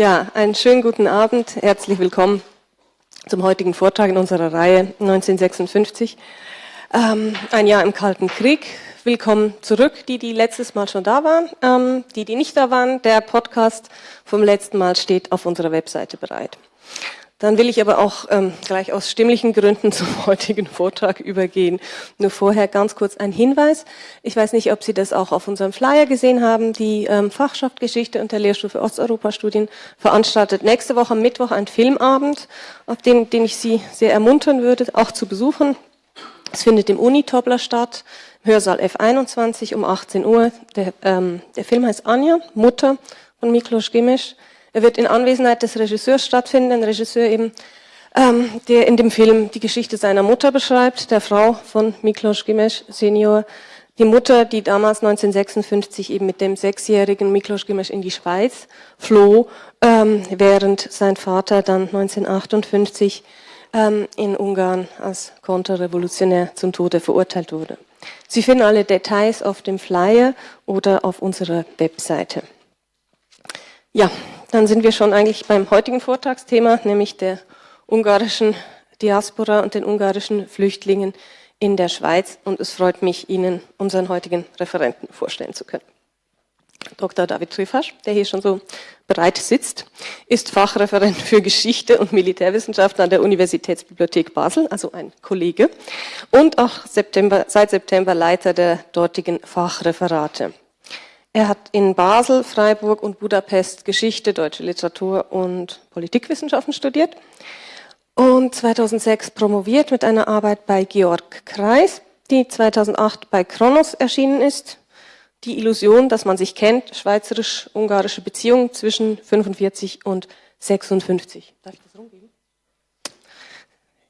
Ja, einen schönen guten Abend. Herzlich willkommen zum heutigen Vortrag in unserer Reihe 1956. Ähm, ein Jahr im Kalten Krieg. Willkommen zurück, die, die letztes Mal schon da waren. Ähm, die, die nicht da waren, der Podcast vom letzten Mal steht auf unserer Webseite bereit. Dann will ich aber auch ähm, gleich aus stimmlichen Gründen zum heutigen Vortrag übergehen. Nur vorher ganz kurz ein Hinweis. Ich weiß nicht, ob Sie das auch auf unserem Flyer gesehen haben. Die ähm, Fachschaft Geschichte und der Lehrstuhl für Osteuropa-Studien veranstaltet nächste Woche am Mittwoch einen Filmabend, auf den, den ich Sie sehr ermuntern würde, auch zu besuchen. Es findet im Unitobler statt, Hörsaal F21 um 18 Uhr. Der, ähm, der Film heißt Anja, Mutter von Miklos Gimesch. Er wird in Anwesenheit des Regisseurs stattfinden, ein Regisseur eben, ähm, der in dem Film die Geschichte seiner Mutter beschreibt, der Frau von Miklos Gimes Senior. Die Mutter, die damals 1956 eben mit dem sechsjährigen Miklos Gimes in die Schweiz floh, ähm, während sein Vater dann 1958 ähm, in Ungarn als Konterrevolutionär zum Tode verurteilt wurde. Sie finden alle Details auf dem Flyer oder auf unserer Webseite. Ja, dann sind wir schon eigentlich beim heutigen Vortragsthema, nämlich der ungarischen Diaspora und den ungarischen Flüchtlingen in der Schweiz. Und es freut mich, Ihnen unseren heutigen Referenten vorstellen zu können. Dr. David Trifasch, der hier schon so bereit sitzt, ist Fachreferent für Geschichte und Militärwissenschaften an der Universitätsbibliothek Basel, also ein Kollege, und auch September, seit September Leiter der dortigen Fachreferate. Er hat in Basel, Freiburg und Budapest Geschichte, deutsche Literatur und Politikwissenschaften studiert und 2006 promoviert mit einer Arbeit bei Georg Kreis, die 2008 bei Kronos erschienen ist. Die Illusion, dass man sich kennt, schweizerisch-ungarische Beziehungen zwischen 45 und 56. Darf ich das rumgeben?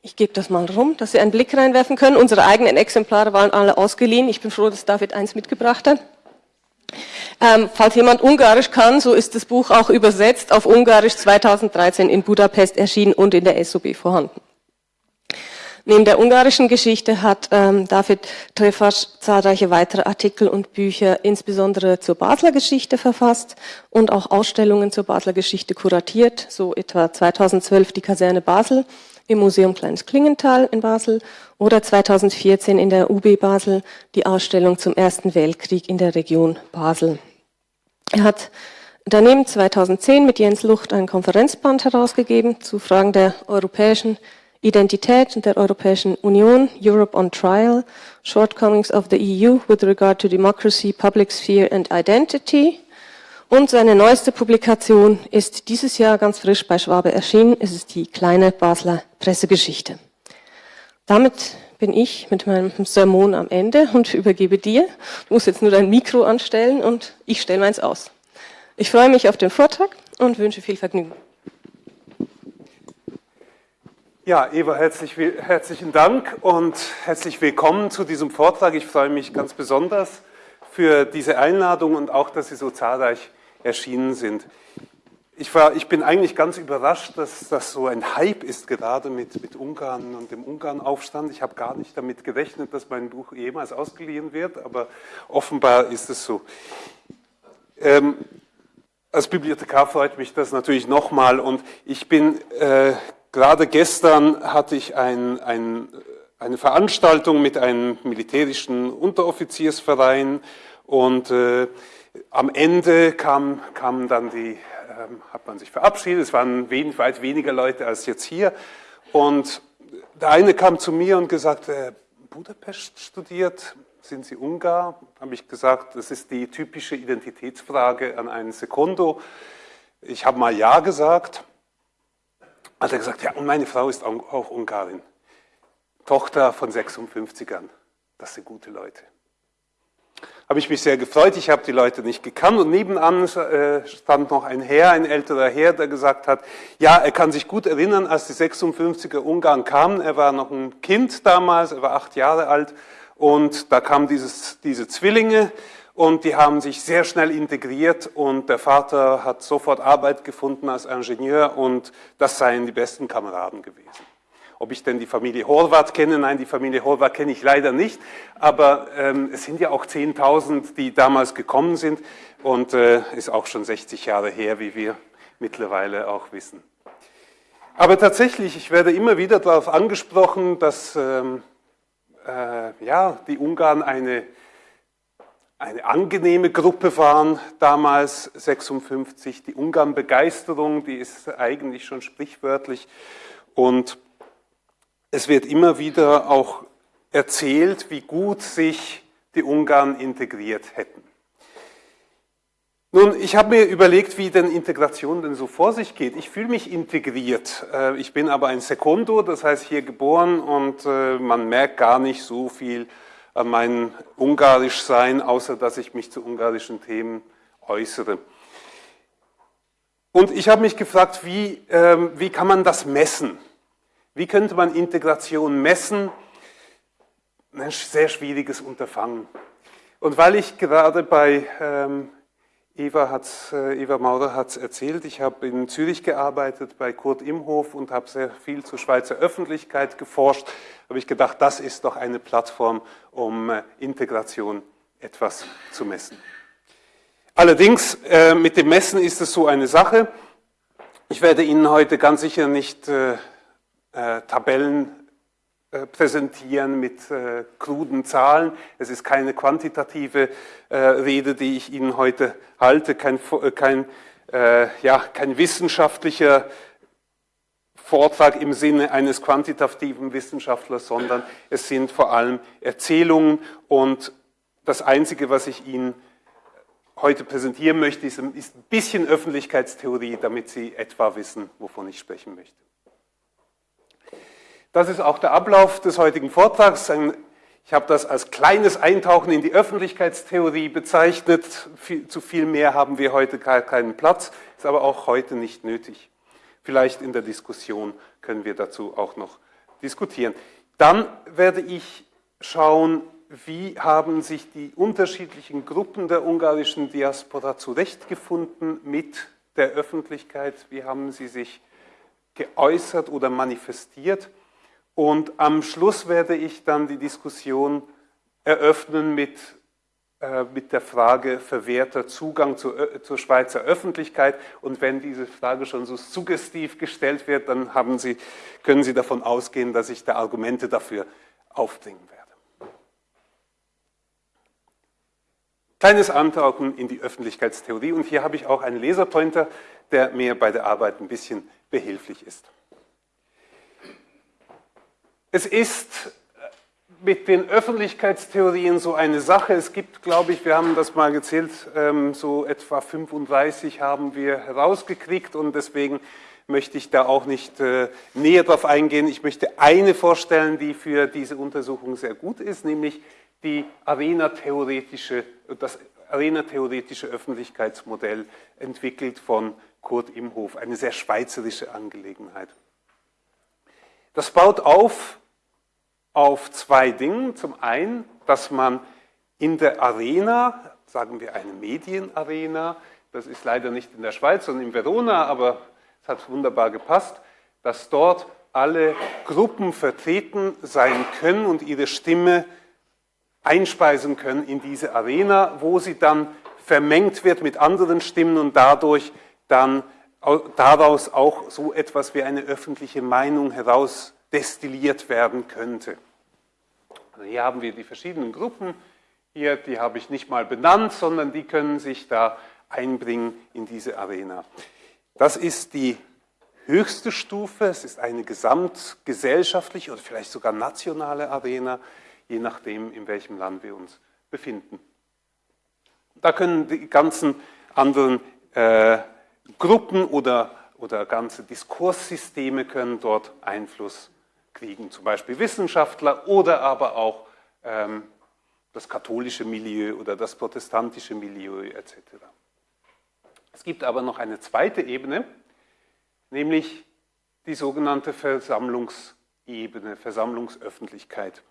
Ich gebe das mal rum, dass Sie einen Blick reinwerfen können. Unsere eigenen Exemplare waren alle ausgeliehen. Ich bin froh, dass David eins mitgebracht hat. Ähm, falls jemand Ungarisch kann, so ist das Buch auch übersetzt auf Ungarisch 2013 in Budapest erschienen und in der SOB vorhanden. Neben der ungarischen Geschichte hat ähm, David Trefasch zahlreiche weitere Artikel und Bücher, insbesondere zur Basler Geschichte verfasst und auch Ausstellungen zur Basler Geschichte kuratiert, so etwa 2012 die Kaserne Basel im Museum Kleines Klingenthal in Basel oder 2014 in der UB Basel die Ausstellung zum Ersten Weltkrieg in der Region Basel. Er hat daneben 2010 mit Jens Lucht ein Konferenzband herausgegeben zu Fragen der europäischen Identität und der Europäischen Union, Europe on Trial, Shortcomings of the EU with regard to democracy, public sphere and identity. Und seine neueste Publikation ist dieses Jahr ganz frisch bei Schwabe erschienen. Es ist die kleine Basler Pressegeschichte. Damit bin ich mit meinem Sermon am Ende und übergebe dir. Du musst jetzt nur dein Mikro anstellen und ich stelle meins aus. Ich freue mich auf den Vortrag und wünsche viel Vergnügen. Ja, Eva, herzlich, herzlichen Dank und herzlich willkommen zu diesem Vortrag. Ich freue mich ganz besonders für diese Einladung und auch, dass Sie so zahlreich erschienen sind. Ich, war, ich bin eigentlich ganz überrascht, dass das so ein Hype ist, gerade mit, mit Ungarn und dem Ungarn-Aufstand. Ich habe gar nicht damit gerechnet, dass mein Buch jemals ausgeliehen wird, aber offenbar ist es so. Ähm, als Bibliothekar freut mich das natürlich nochmal und ich bin, äh, gerade gestern hatte ich ein, ein, eine Veranstaltung mit einem militärischen Unteroffiziersverein und äh, am Ende kam, kamen dann die ähm, hat man sich verabschiedet. Es waren wenig, weit weniger Leute als jetzt hier. Und der eine kam zu mir und gesagt, äh, Budapest studiert, sind Sie Ungar? Habe ich gesagt, das ist die typische Identitätsfrage an einen Sekundo. Ich habe mal Ja gesagt. Hat er gesagt, ja, und meine Frau ist auch Ungarin. Tochter von 56ern. Das sind gute Leute habe ich mich sehr gefreut. Ich habe die Leute nicht gekannt und nebenan äh, stand noch ein Herr, ein älterer Herr, der gesagt hat, ja, er kann sich gut erinnern, als die 56er Ungarn kamen. Er war noch ein Kind damals, er war acht Jahre alt und da kamen dieses, diese Zwillinge und die haben sich sehr schnell integriert und der Vater hat sofort Arbeit gefunden als Ingenieur und das seien die besten Kameraden gewesen. Ob ich denn die Familie Horvath kenne? Nein, die Familie Horvath kenne ich leider nicht. Aber ähm, es sind ja auch 10.000, die damals gekommen sind. Und äh, ist auch schon 60 Jahre her, wie wir mittlerweile auch wissen. Aber tatsächlich, ich werde immer wieder darauf angesprochen, dass ähm, äh, ja, die Ungarn eine, eine angenehme Gruppe waren, damals 56. Die Ungarn-Begeisterung, die ist eigentlich schon sprichwörtlich. Und es wird immer wieder auch erzählt, wie gut sich die Ungarn integriert hätten. Nun, ich habe mir überlegt, wie denn Integration denn so vor sich geht. Ich fühle mich integriert. Äh, ich bin aber ein Sekundo, das heißt hier geboren und äh, man merkt gar nicht so viel an meinem Ungarischsein, außer dass ich mich zu ungarischen Themen äußere. Und ich habe mich gefragt, wie, ähm, wie kann man das messen? Wie könnte man Integration messen? Ein sehr schwieriges Unterfangen. Und weil ich gerade bei ähm, Eva, hat's, äh, Eva Maurer hat es erzählt, ich habe in Zürich gearbeitet bei Kurt Imhof und habe sehr viel zur Schweizer Öffentlichkeit geforscht. habe ich gedacht, das ist doch eine Plattform, um äh, Integration etwas zu messen. Allerdings, äh, mit dem Messen ist es so eine Sache. Ich werde Ihnen heute ganz sicher nicht äh, Tabellen äh, präsentieren mit äh, kruden Zahlen. Es ist keine quantitative Rede, die ich Ihnen heute halte, kein, kein, ja, kein wissenschaftlicher Vortrag im Sinne eines quantitativen Wissenschaftlers, sondern es sind vor allem Erzählungen und das Einzige, was ich Ihnen heute präsentieren möchte, ist ein bisschen Öffentlichkeitstheorie, damit Sie etwa wissen, wovon ich sprechen möchte. Das ist auch der Ablauf des heutigen Vortrags. Ich habe das als kleines Eintauchen in die Öffentlichkeitstheorie bezeichnet. Zu viel mehr haben wir heute keinen Platz, ist aber auch heute nicht nötig. Vielleicht in der Diskussion können wir dazu auch noch diskutieren. Dann werde ich schauen, wie haben sich die unterschiedlichen Gruppen der ungarischen Diaspora zurechtgefunden mit der Öffentlichkeit, wie haben sie sich geäußert oder manifestiert. Und am Schluss werde ich dann die Diskussion eröffnen mit, äh, mit der Frage verwehrter Zugang zur, äh, zur Schweizer Öffentlichkeit. Und wenn diese Frage schon so suggestiv gestellt wird, dann haben Sie, können Sie davon ausgehen, dass ich da Argumente dafür aufbringen werde. Kleines Antauchen in die Öffentlichkeitstheorie. Und hier habe ich auch einen Laserpointer, der mir bei der Arbeit ein bisschen behilflich ist. Es ist mit den Öffentlichkeitstheorien so eine Sache. Es gibt, glaube ich, wir haben das mal gezählt, ähm, so etwa 35 haben wir herausgekriegt und deswegen möchte ich da auch nicht äh, näher drauf eingehen. Ich möchte eine vorstellen, die für diese Untersuchung sehr gut ist, nämlich die Arena-theoretische, das Arena-theoretische Öffentlichkeitsmodell entwickelt von Kurt Imhof, eine sehr schweizerische Angelegenheit. Das baut auf auf zwei Dingen. Zum einen, dass man in der Arena, sagen wir eine Medienarena, das ist leider nicht in der Schweiz, sondern in Verona, aber es hat wunderbar gepasst, dass dort alle Gruppen vertreten sein können und ihre Stimme einspeisen können in diese Arena, wo sie dann vermengt wird mit anderen Stimmen und dadurch dann daraus auch so etwas wie eine öffentliche Meinung heraus destilliert werden könnte. Also hier haben wir die verschiedenen Gruppen. Hier, die habe ich nicht mal benannt, sondern die können sich da einbringen in diese Arena. Das ist die höchste Stufe. Es ist eine gesamtgesellschaftliche oder vielleicht sogar nationale Arena, je nachdem, in welchem Land wir uns befinden. Da können die ganzen anderen äh, Gruppen oder, oder ganze Diskurssysteme können dort Einfluss kriegen zum Beispiel Wissenschaftler oder aber auch ähm, das katholische Milieu oder das protestantische Milieu etc. Es gibt aber noch eine zweite Ebene, nämlich die sogenannte Versammlungsebene, Versammlungsöffentlichkeit.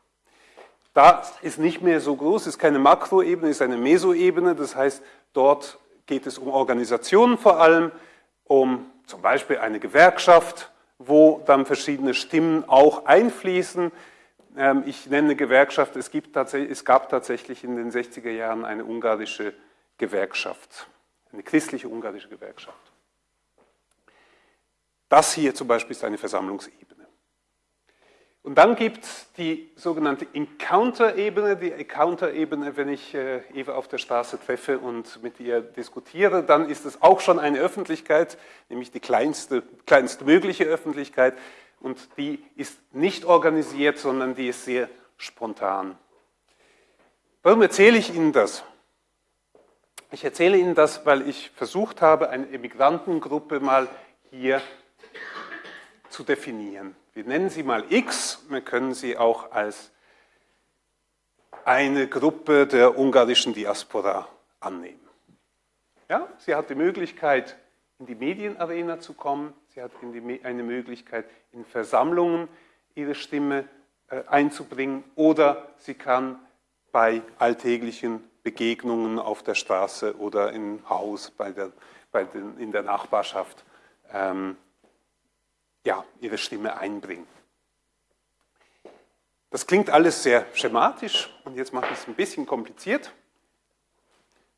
Da ist nicht mehr so groß, ist keine Makroebene, ist eine Mesoebene, das heißt, dort geht es um Organisationen vor allem, um zum Beispiel eine Gewerkschaft, wo dann verschiedene Stimmen auch einfließen. Ähm, ich nenne Gewerkschaft, es, gibt es gab tatsächlich in den 60er Jahren eine ungarische Gewerkschaft, eine christliche ungarische Gewerkschaft. Das hier zum Beispiel ist eine Versammlungsebene. Und dann gibt es die sogenannte Encounter-Ebene. Die Encounter-Ebene, wenn ich äh, Eva auf der Straße treffe und mit ihr diskutiere, dann ist es auch schon eine Öffentlichkeit, nämlich die kleinste, kleinste mögliche Öffentlichkeit. Und die ist nicht organisiert, sondern die ist sehr spontan. Warum erzähle ich Ihnen das? Ich erzähle Ihnen das, weil ich versucht habe, eine Emigrantengruppe mal hier zu definieren. Wir nennen sie mal X, wir können sie auch als eine Gruppe der ungarischen Diaspora annehmen. Ja, sie hat die Möglichkeit, in die Medienarena zu kommen, sie hat die, eine Möglichkeit, in Versammlungen ihre Stimme äh, einzubringen. Oder sie kann bei alltäglichen Begegnungen auf der Straße oder im Haus, bei der, bei den, in der Nachbarschaft ähm, ja, ihre Stimme einbringen. Das klingt alles sehr schematisch und jetzt mache ich es ein bisschen kompliziert.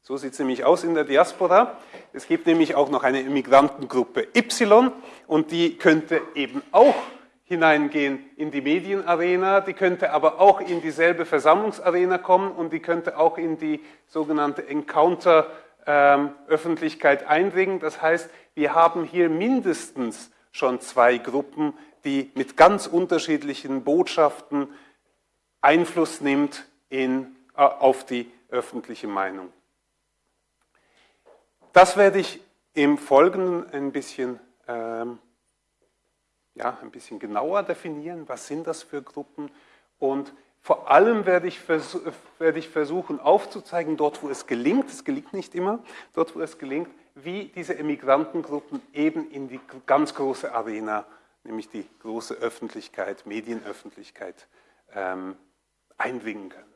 So sieht es nämlich aus in der Diaspora. Es gibt nämlich auch noch eine Immigrantengruppe Y und die könnte eben auch hineingehen in die Medienarena, die könnte aber auch in dieselbe Versammlungsarena kommen und die könnte auch in die sogenannte Encounter-Öffentlichkeit ähm, eindringen. Das heißt, wir haben hier mindestens schon zwei Gruppen, die mit ganz unterschiedlichen Botschaften Einfluss nimmt in, äh, auf die öffentliche Meinung. Das werde ich im Folgenden ein bisschen, ähm, ja, ein bisschen genauer definieren. Was sind das für Gruppen? Und vor allem werde ich, werde ich versuchen aufzuzeigen, dort wo es gelingt, es gelingt nicht immer, dort wo es gelingt, wie diese Emigrantengruppen eben in die ganz große Arena, nämlich die große Öffentlichkeit, Medienöffentlichkeit, ähm, eindringen können.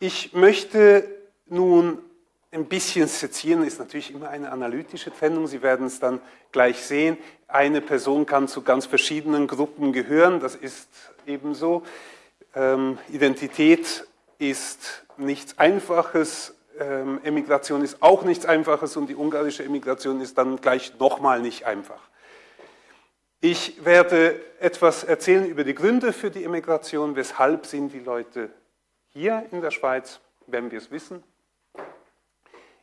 Ich möchte nun ein bisschen sezieren, ist natürlich immer eine analytische Trennung. Sie werden es dann gleich sehen. Eine Person kann zu ganz verschiedenen Gruppen gehören, das ist ebenso. Ähm, Identität ist nichts Einfaches, ähm, Emigration ist auch nichts Einfaches und die ungarische Emigration ist dann gleich nochmal nicht einfach. Ich werde etwas erzählen über die Gründe für die Emigration, weshalb sind die Leute hier in der Schweiz, werden wir es wissen.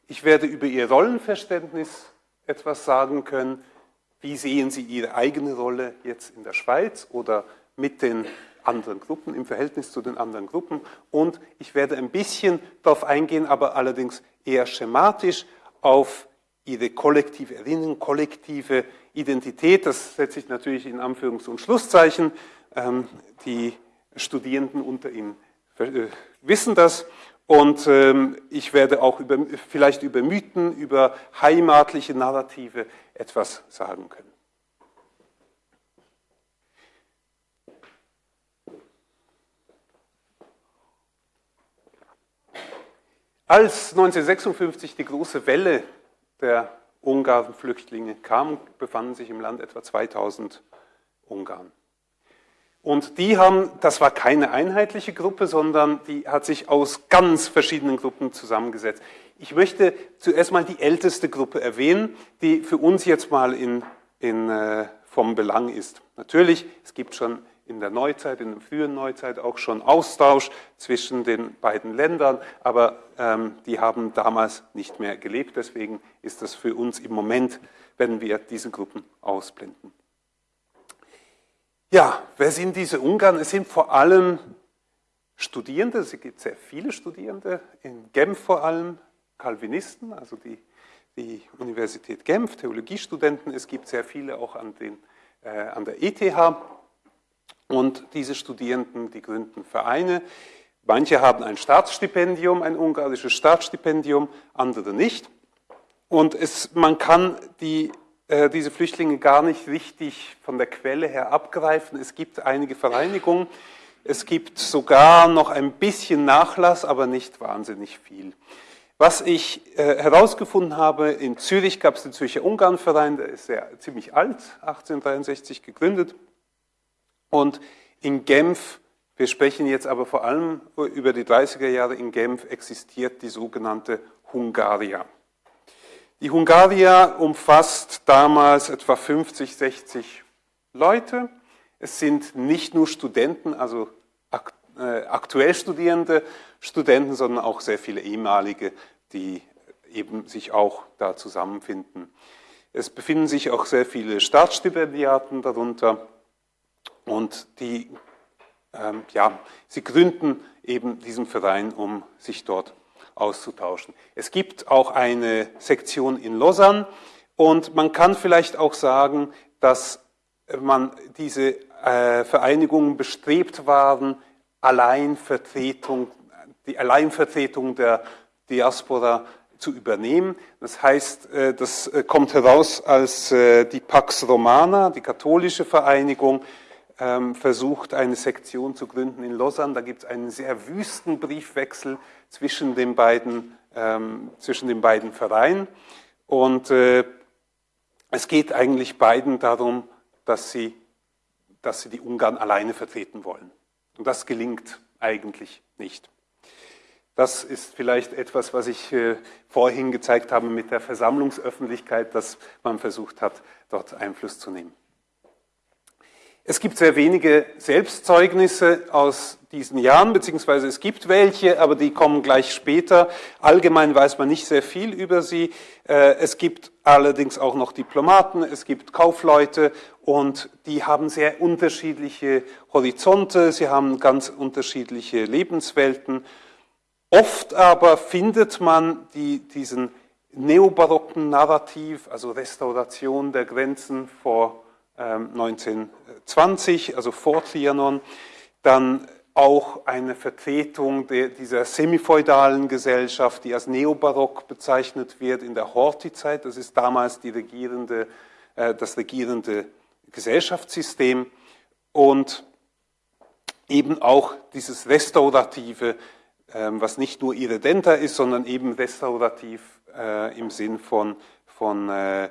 Ich werde über ihr Rollenverständnis etwas sagen können. Wie sehen Sie Ihre eigene Rolle jetzt in der Schweiz oder mit den anderen Gruppen, im Verhältnis zu den anderen Gruppen. Und ich werde ein bisschen darauf eingehen, aber allerdings eher schematisch auf ihre kollektive Erinnerung, kollektive Identität. Das setze ich natürlich in Anführungs- und Schlusszeichen. Ähm, die Studierenden unter Ihnen äh, wissen das. Und ähm, ich werde auch über, vielleicht über Mythen, über heimatliche Narrative etwas sagen können. Als 1956 die große Welle der Ungarn-Flüchtlinge kam, befanden sich im Land etwa 2000 Ungarn. Und die haben, das war keine einheitliche Gruppe, sondern die hat sich aus ganz verschiedenen Gruppen zusammengesetzt. Ich möchte zuerst mal die älteste Gruppe erwähnen, die für uns jetzt mal in, in, äh, vom Belang ist. Natürlich, es gibt schon in der Neuzeit, in der frühen Neuzeit auch schon Austausch zwischen den beiden Ländern, aber ähm, die haben damals nicht mehr gelebt. Deswegen ist das für uns im Moment, wenn wir diese Gruppen ausblenden. Ja, wer sind diese Ungarn? Es sind vor allem Studierende, es gibt sehr viele Studierende, in Genf vor allem Calvinisten, also die, die Universität Genf, Theologiestudenten, es gibt sehr viele auch an, den, äh, an der ETH und diese Studierenden, die gründen Vereine. Manche haben ein Staatsstipendium, ein ungarisches Staatsstipendium, andere nicht. Und es, man kann die, diese Flüchtlinge gar nicht richtig von der Quelle her abgreifen. Es gibt einige Vereinigungen. Es gibt sogar noch ein bisschen Nachlass, aber nicht wahnsinnig viel. Was ich äh, herausgefunden habe, in Zürich gab es den Zürcher Ungarnverein, der ist sehr, ziemlich alt, 1863 gegründet. Und in Genf Wir sprechen jetzt aber vor allem über die 30er Jahre in Genf existiert die sogenannte Hungaria. Die Hungaria umfasst damals etwa 50, 60 Leute. Es sind nicht nur Studenten, also äh, aktuell studierende Studenten, sondern auch sehr viele ehemalige, die eben sich auch da zusammenfinden. Es befinden sich auch sehr viele Staatsstipendiaten darunter und die, ähm, ja, sie gründen eben diesen Verein, um sich dort auszutauschen. Es gibt auch eine Sektion in Lausanne und man kann vielleicht auch sagen, dass man diese äh, Vereinigungen bestrebt waren, Alleinvertretung, die Alleinvertretung der Diaspora zu übernehmen. Das heißt, äh, das äh, kommt heraus, als die Pax Romana, die katholische Vereinigung, versucht, eine Sektion zu gründen in Lausanne. Da gibt es einen sehr wüsten Briefwechsel zwischen den beiden, ähm, zwischen den beiden Vereinen. Und es geht eigentlich beiden darum, dass sie, dass sie die Ungarn alleine vertreten wollen. Und das gelingt eigentlich nicht. Das ist vielleicht etwas, was ich äh, vorhin gezeigt habe mit der Versammlungsöffentlichkeit, dass man versucht hat, dort Einfluss zu nehmen. Es gibt sehr wenige Selbstzeugnisse aus diesen Jahren, beziehungsweise es gibt welche, aber die kommen gleich später. Allgemein weiß man nicht sehr viel über sie. Äh, es gibt allerdings auch noch Diplomaten, es gibt Kaufleute und die haben sehr unterschiedliche Horizonte, sie haben ganz unterschiedliche Lebenswelten Oft aber findet man die, diesen neobarocken Narrativ, also Restauration der Grenzen vor 1920, also vor Trianon, dann auch eine Vertretung der, dieser semifeudalen Gesellschaft, die als Neobarock bezeichnet wird in der Horthy-Zeit. Das ist damals regierende, äh, das regierende Gesellschaftssystem und eben auch dieses restaurative ähm, was nicht nur irredenter ist, sondern eben restaurativ äh, im Sinn von, von äh,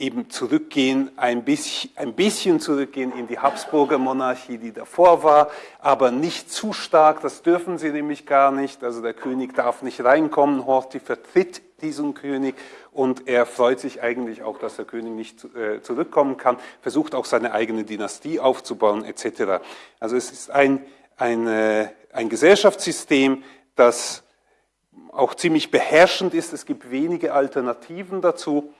eben zurückgehen, ein bisschen, ein bisschen zurückgehen in die Habsburger Monarchie, die davor war, aber nicht zu stark, das dürfen sie nämlich gar nicht, also der König darf nicht reinkommen, Horthy vertritt diesen König und er freut sich eigentlich auch, dass der König nicht äh, zurückkommen kann, versucht auch seine eigene Dynastie aufzubauen etc. Also es ist ein, ein ein Gesellschaftssystem, das auch ziemlich beherrschend ist. Es gibt wenige Alternativen dazu,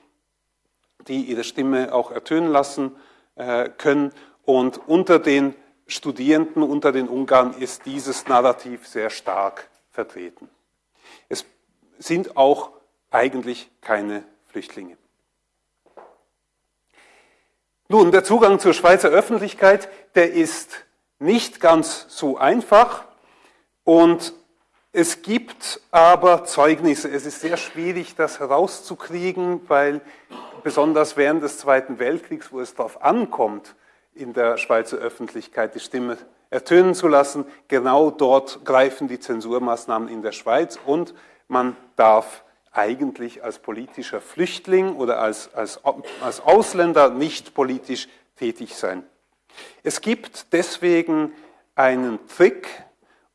die ihre Stimme auch ertönen lassen äh, können. Und unter den Studierenden, unter den Ungarn ist dieses Narrativ sehr stark vertreten. Es sind auch eigentlich keine Flüchtlinge. Nun, der Zugang zur Schweizer Öffentlichkeit, der ist nicht ganz so einfach. Und es gibt aber Zeugnisse. Es ist sehr schwierig, das herauszukriegen, weil besonders während des Zweiten Weltkriegs, wo es darauf ankommt, in der Schweizer Öffentlichkeit die Stimme ertönen zu lassen, genau dort greifen die Zensurmaßnahmen in der Schweiz und man darf eigentlich als politischer Flüchtling oder als, als, als Ausländer nicht politisch tätig sein. Es gibt deswegen einen Trick,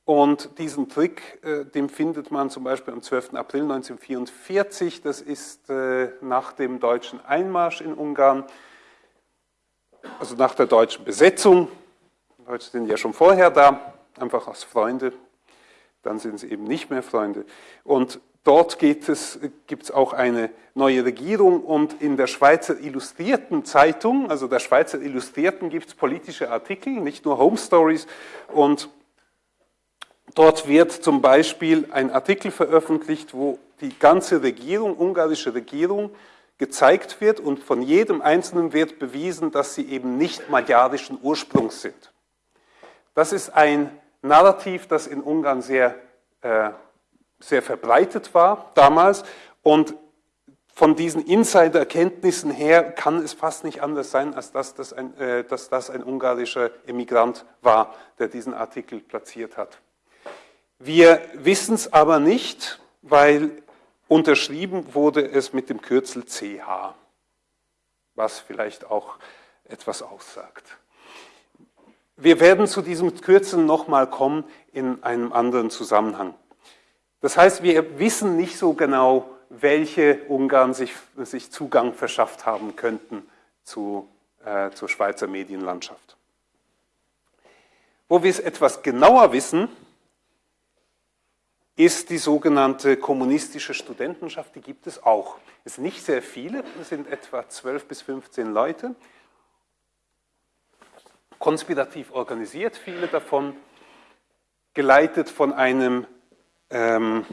und diesen Trick, äh, den findet man zum Beispiel am 12. April 1944, das ist äh, nach dem deutschen Einmarsch in Ungarn, also nach der deutschen Besetzung. Die Deutschen sind ja schon vorher da, einfach als Freunde, dann sind sie eben nicht mehr Freunde. Und dort gibt es auch eine neue Regierung und in der Schweizer Illustrierten Zeitung, also der Schweizer Illustrierten, gibt es politische Artikel, nicht nur Home Stories und Dort wird zum Beispiel ein Artikel veröffentlicht, wo die ganze Regierung, ungarische Regierung, gezeigt wird und von jedem Einzelnen wird bewiesen, dass sie eben nicht magyarischen Ursprungs sind. Das ist ein Narrativ, das in Ungarn sehr, äh, sehr verbreitet war damals und von diesen Insider-Erkenntnissen her kann es fast nicht anders sein, als dass das, ein, äh, dass das ein ungarischer Emigrant war, der diesen Artikel platziert hat. Wir wissen es aber nicht, weil unterschrieben wurde es mit dem Kürzel CH, was vielleicht auch etwas aussagt. wir werden zu diesem Kürzen nochmal kommen in einem anderen Zusammenhang. Das heißt, wir wissen nicht so genau, welche Ungarn sich, sich Zugang verschafft haben könnten zu, äh, zur Schweizer Medienlandschaft. Wo wir es etwas genauer wissen, ist die sogenannte kommunistische Studentenschaft, die gibt es auch. Es sind nicht sehr viele, es sind etwa 12 bis 15 Leute, konspirativ organisiert, viele davon, geleitet von einem ähm,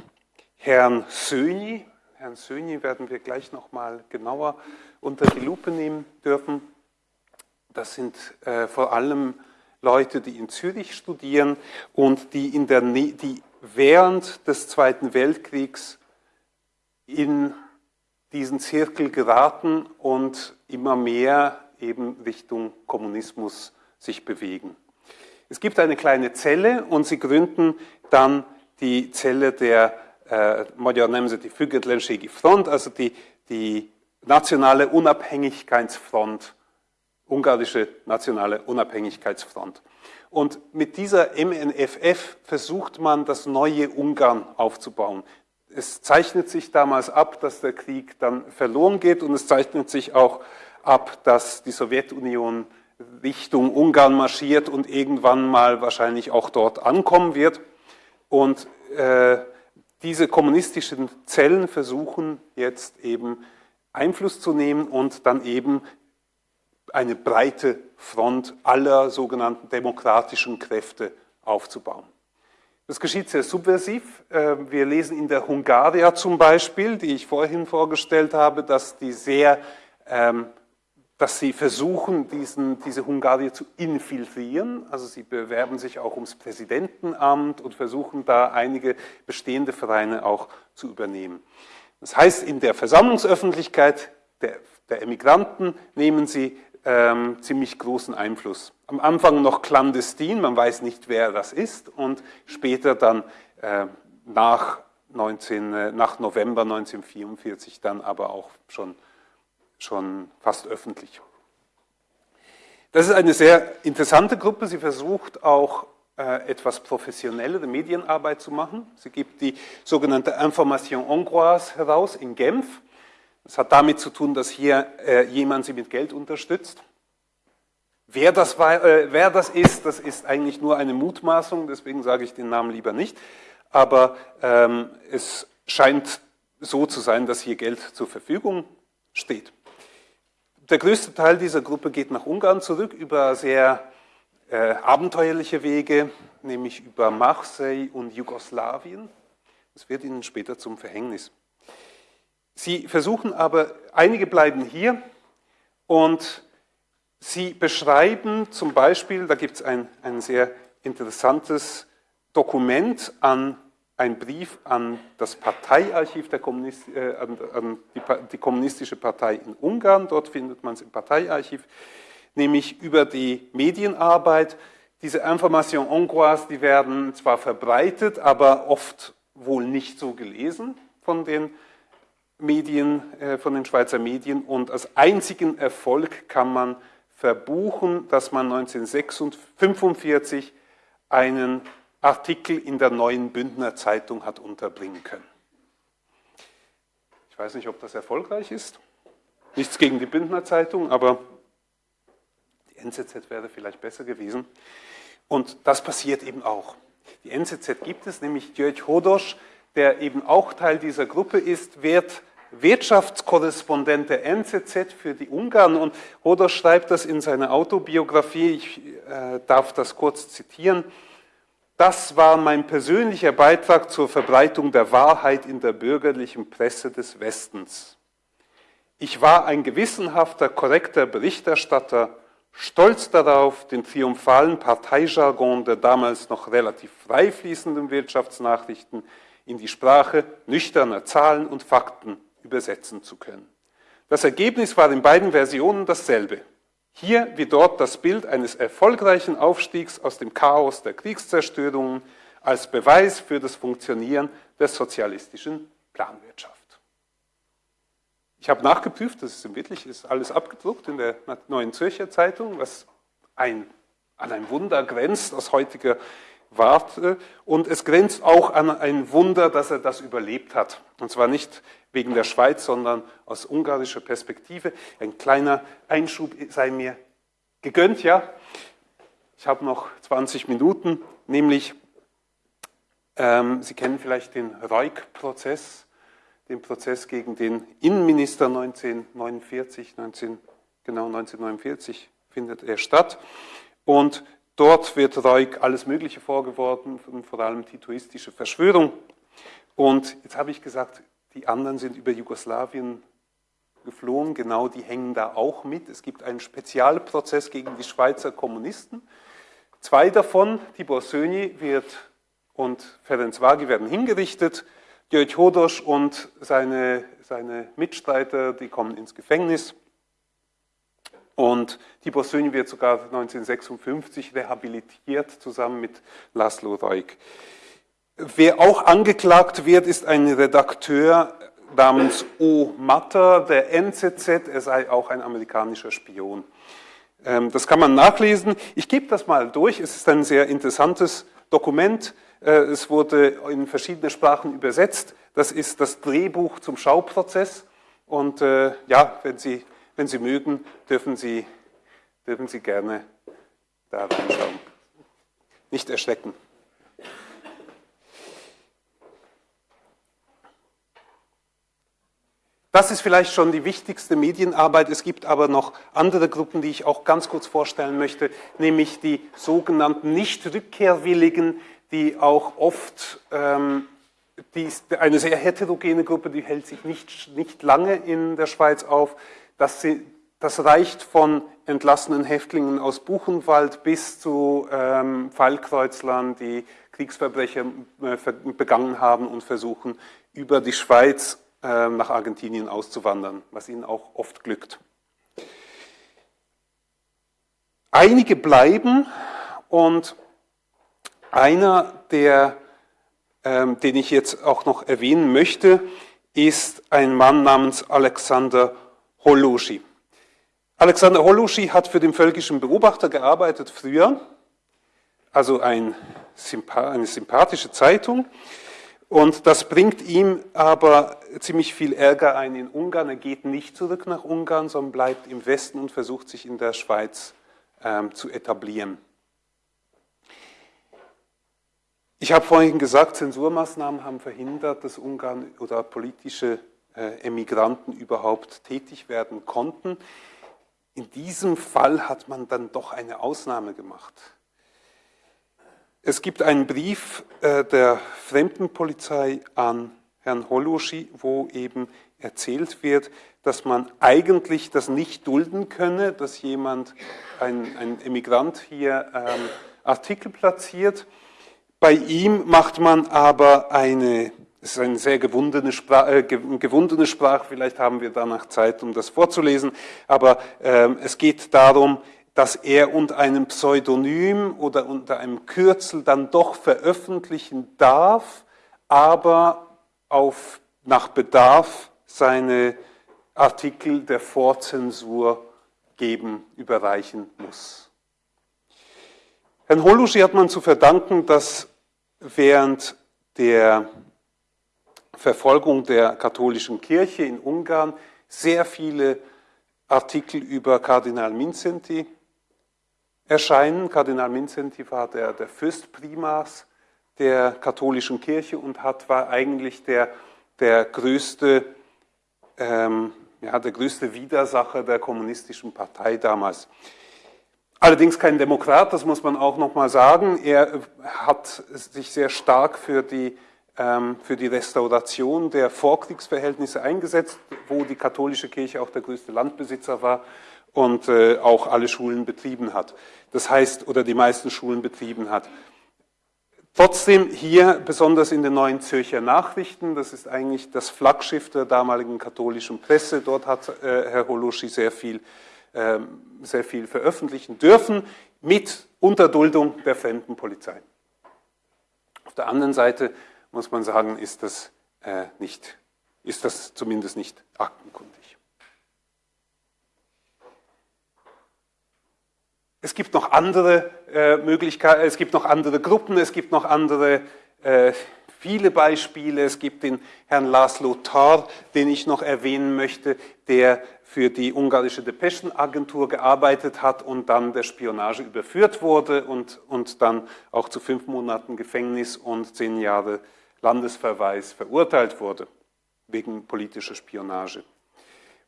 Herrn Söni. Herrn Söni werden wir gleich nochmal genauer unter die Lupe nehmen dürfen. Das sind äh, vor allem Leute, die in Zürich studieren und die, in der, die während des Zweiten Weltkriegs in diesen Zirkel geraten und immer mehr eben Richtung Kommunismus sich bewegen. Es gibt eine kleine Zelle und sie gründen dann die Zelle der äh, Magyar Nemzeti Függetlenségi Front, also die, die nationale Unabhängigkeitsfront, ungarische nationale Unabhängigkeitsfront. Und mit dieser MNFF versucht man, das neue Ungarn aufzubauen. Es zeichnet sich damals ab, dass der Krieg dann verloren geht und es zeichnet sich auch ab, dass die Sowjetunion Richtung Ungarn marschiert und irgendwann mal wahrscheinlich auch dort ankommen wird. Und äh, diese kommunistischen Zellen versuchen jetzt eben Einfluss zu nehmen und dann eben eine breite Front aller sogenannten demokratischen Kräfte aufzubauen. Das geschieht sehr subversiv. Äh, wir lesen in der Hungaria zum Beispiel, die ich vorhin vorgestellt habe, dass die sehr, ähm, dass sie versuchen, diesen, diese Hungaria zu infiltrieren. Also sie bewerben sich auch ums Präsidentenamt und versuchen da einige bestehende Vereine auch zu übernehmen. Das heißt, in der Versammlungsöffentlichkeit der, der Emigranten nehmen sie ähm, ziemlich großen Einfluss. Am Anfang noch clandestin, man weiß nicht, wer das ist, und später dann äh, nach, 19, äh, nach November 1944 dann aber auch schon, schon fast öffentlich. Das ist eine sehr interessante Gruppe. Sie versucht auch äh, etwas professionellere Medienarbeit zu machen. Sie gibt die sogenannte Information Hongroise heraus in Genf. Das hat damit zu tun, dass hier äh, jemand sie mit Geld unterstützt. Wer das, war, äh, wer das ist, das ist eigentlich nur eine Mutmaßung, deswegen sage ich den Namen lieber nicht. Aber ähm, es scheint so zu sein, dass hier Geld zur Verfügung steht. Der größte Teil dieser Gruppe geht nach Ungarn zurück über sehr äh, abenteuerliche Wege, nämlich über Marseille und Jugoslawien. Das wird ihnen später zum Verhängnis. Sie versuchen aber, einige bleiben hier und sie beschreiben zum Beispiel, da gibt es ein, ein sehr interessantes Dokument an ein Brief an das Parteiarchiv der Kommunist, äh, an, an die, die, kommunistische Partei in Ungarn, dort findet man es im Parteiarchiv, nämlich über die Medienarbeit. Diese Information hongroise, die werden zwar verbreitet, aber oft wohl nicht so gelesen von den Medien, äh, von den Schweizer Medien und als einzigen Erfolg kann man verbuchen, dass man 1945 einen Artikel in der neuen Bündner Zeitung hat unterbringen können. Ich weiß nicht, ob das erfolgreich ist. Nichts gegen die Bündner Zeitung, aber die NZZ wäre vielleicht besser gewesen. Und das passiert eben auch. Die NZZ gibt es, nämlich Jörg Hodosch, der eben auch Teil dieser Gruppe ist, wird Wirtschaftskorrespondent der NZZ für die Ungarn. Und Hodor schreibt das in seiner Autobiografie, ich äh, darf das kurz zitieren, das war mein persönlicher Beitrag zur Verbreitung der Wahrheit in der bürgerlichen Presse des Westens. Ich war ein gewissenhafter, korrekter Berichterstatter, stolz darauf, den triumphalen Parteijargon der damals noch relativ frei fließenden Wirtschaftsnachrichten in die Sprache nüchterner Zahlen und Fakten übersetzen zu können. Das Ergebnis war in beiden Versionen dasselbe. Hier wie dort das Bild eines erfolgreichen Aufstiegs aus dem Chaos der Kriegszerstörungen als Beweis für das Funktionieren der sozialistischen Planwirtschaft. Ich habe nachgeprüft, das ist wirklich ist alles abgedruckt in der Neuen Zürcher Zeitung, was ein an ein Wunder grenzt aus heutiger Warte. Und es grenzt auch an ein Wunder, dass er das überlebt hat. Und zwar nicht wegen der Schweiz, sondern aus ungarischer Perspektive. Ein kleiner Einschub sei mir gegönnt, ja. Ich habe noch 20 Minuten, nämlich, ähm, Sie kennen vielleicht den Reuk-Prozess, den Prozess gegen den Innenminister 1949, 19, genau 1949 findet er statt. Und dort wird Reuk alles Mögliche vorgeworfen, vor allem titoistische Verschwörung. Und jetzt habe ich gesagt, die anderen sind über Jugoslawien geflohen, genau die hängen da auch mit. Es gibt einen Spezialprozess gegen die Schweizer Kommunisten. Zwei davon, Tibor Söni wird und Ferenc Vagi werden hingerichtet. György Hodos und seine, seine Mitstreiter, die kommen ins Gefängnis. Und Tibor Söni wird sogar 1956 rehabilitiert, zusammen mit Laszlo Reuk. Wer auch angeklagt wird, ist ein Redakteur namens O. Matter der NZZ. Er sei auch ein amerikanischer Spion. Ähm, das kann man nachlesen. Ich gebe das mal durch. Es ist ein sehr interessantes Dokument. Äh, es wurde in verschiedene Sprachen übersetzt. Das ist das Drehbuch zum Schauprozess. Und äh, ja, wenn Sie, wenn Sie mögen, dürfen Sie, dürfen Sie gerne da reinschauen. Nicht erschrecken. Das ist vielleicht schon die wichtigste Medienarbeit. Es gibt aber noch andere Gruppen, die ich auch ganz kurz vorstellen möchte, nämlich die sogenannten Nicht-Rückkehrwilligen, die auch oft, ähm, die ist eine sehr heterogene Gruppe, die hält sich nicht, nicht lange in der Schweiz auf. Das, sie, das reicht von entlassenen Häftlingen aus Buchenwald bis zu ähm, Fallkreuzlern, die Kriegsverbrecher äh, begangen haben und versuchen, über die Schweiz ähm, nach Argentinien auszuwandern, was ihnen auch oft glückt. Einige bleiben und einer, der, ähm, den ich jetzt auch noch erwähnen möchte, ist ein Mann namens Alexander Holuschi. Alexander Holuschi hat für den völkischen Beobachter gearbeitet früher, also ein, eine sympathische Zeitung. Und das bringt ihm aber ziemlich viel Ärger ein in Ungarn. Er geht nicht zurück nach Ungarn, sondern bleibt im Westen und versucht sich in der Schweiz ähm, zu etablieren. Ich habe vorhin gesagt, Zensurmaßnahmen haben verhindert, dass Ungarn oder politische Emigranten überhaupt tätig werden konnten. In diesem Fall hat man dann doch eine Ausnahme gemacht. Es gibt einen Brief äh, der Fremdenpolizei an Herrn Holuschi, wo eben erzählt wird, dass man eigentlich das nicht dulden könne, dass jemand, ein, ein Emigrant hier ähm, Artikel platziert. Bei ihm macht man aber eine, es ist eine sehr gewundene Sprache, äh, gewundene Sprache, vielleicht haben wir danach Zeit, um das vorzulesen, aber ähm, es geht darum, dass er unter einem Pseudonym oder unter einem Kürzel dann doch veröffentlichen darf, aber auf, nach Bedarf seine Artikel der Vorzensur geben, überreichen muss. Herrn Holuschi hat man zu verdanken, dass während der Verfolgung der katholischen Kirche in Ungarn sehr viele Artikel über Kardinal Minzenti erscheinen. Kardinal Minzenti war der, der Fürstprimas der katholischen Kirche und hat, war eigentlich der, der, größte, ähm, ja, der größte Widersacher der kommunistischen Partei damals. Allerdings kein Demokrat, das muss man auch nochmal sagen. Er hat sich sehr stark für die, für die Restauration der Vorkriegsverhältnisse eingesetzt, wo die katholische Kirche auch der größte Landbesitzer war und äh, auch alle Schulen betrieben hat. Das heißt, oder die meisten Schulen betrieben hat. Trotzdem hier, besonders in den neuen Zürcher Nachrichten, das ist eigentlich das Flaggschiff der damaligen katholischen Presse, dort hat äh, Herr Holuschi sehr viel, äh, sehr viel veröffentlichen dürfen, mit Unterduldung der Fremdenpolizei. Auf der anderen Seite muss man sagen, ist das, äh, nicht, ist das zumindest nicht aktenkundig. es gibt noch andere äh, Möglichkeiten, es gibt noch andere Gruppen, es gibt noch andere äh, viele Beispiele. Es gibt den Herrn Laszlo Tar, den ich noch erwähnen möchte, der für die ungarische Depeschenagentur gearbeitet hat und dann der Spionage überführt wurde und, und dann auch zu fünf Monaten Gefängnis und zehn Jahre Landesverweis verurteilt wurde, wegen politischer Spionage.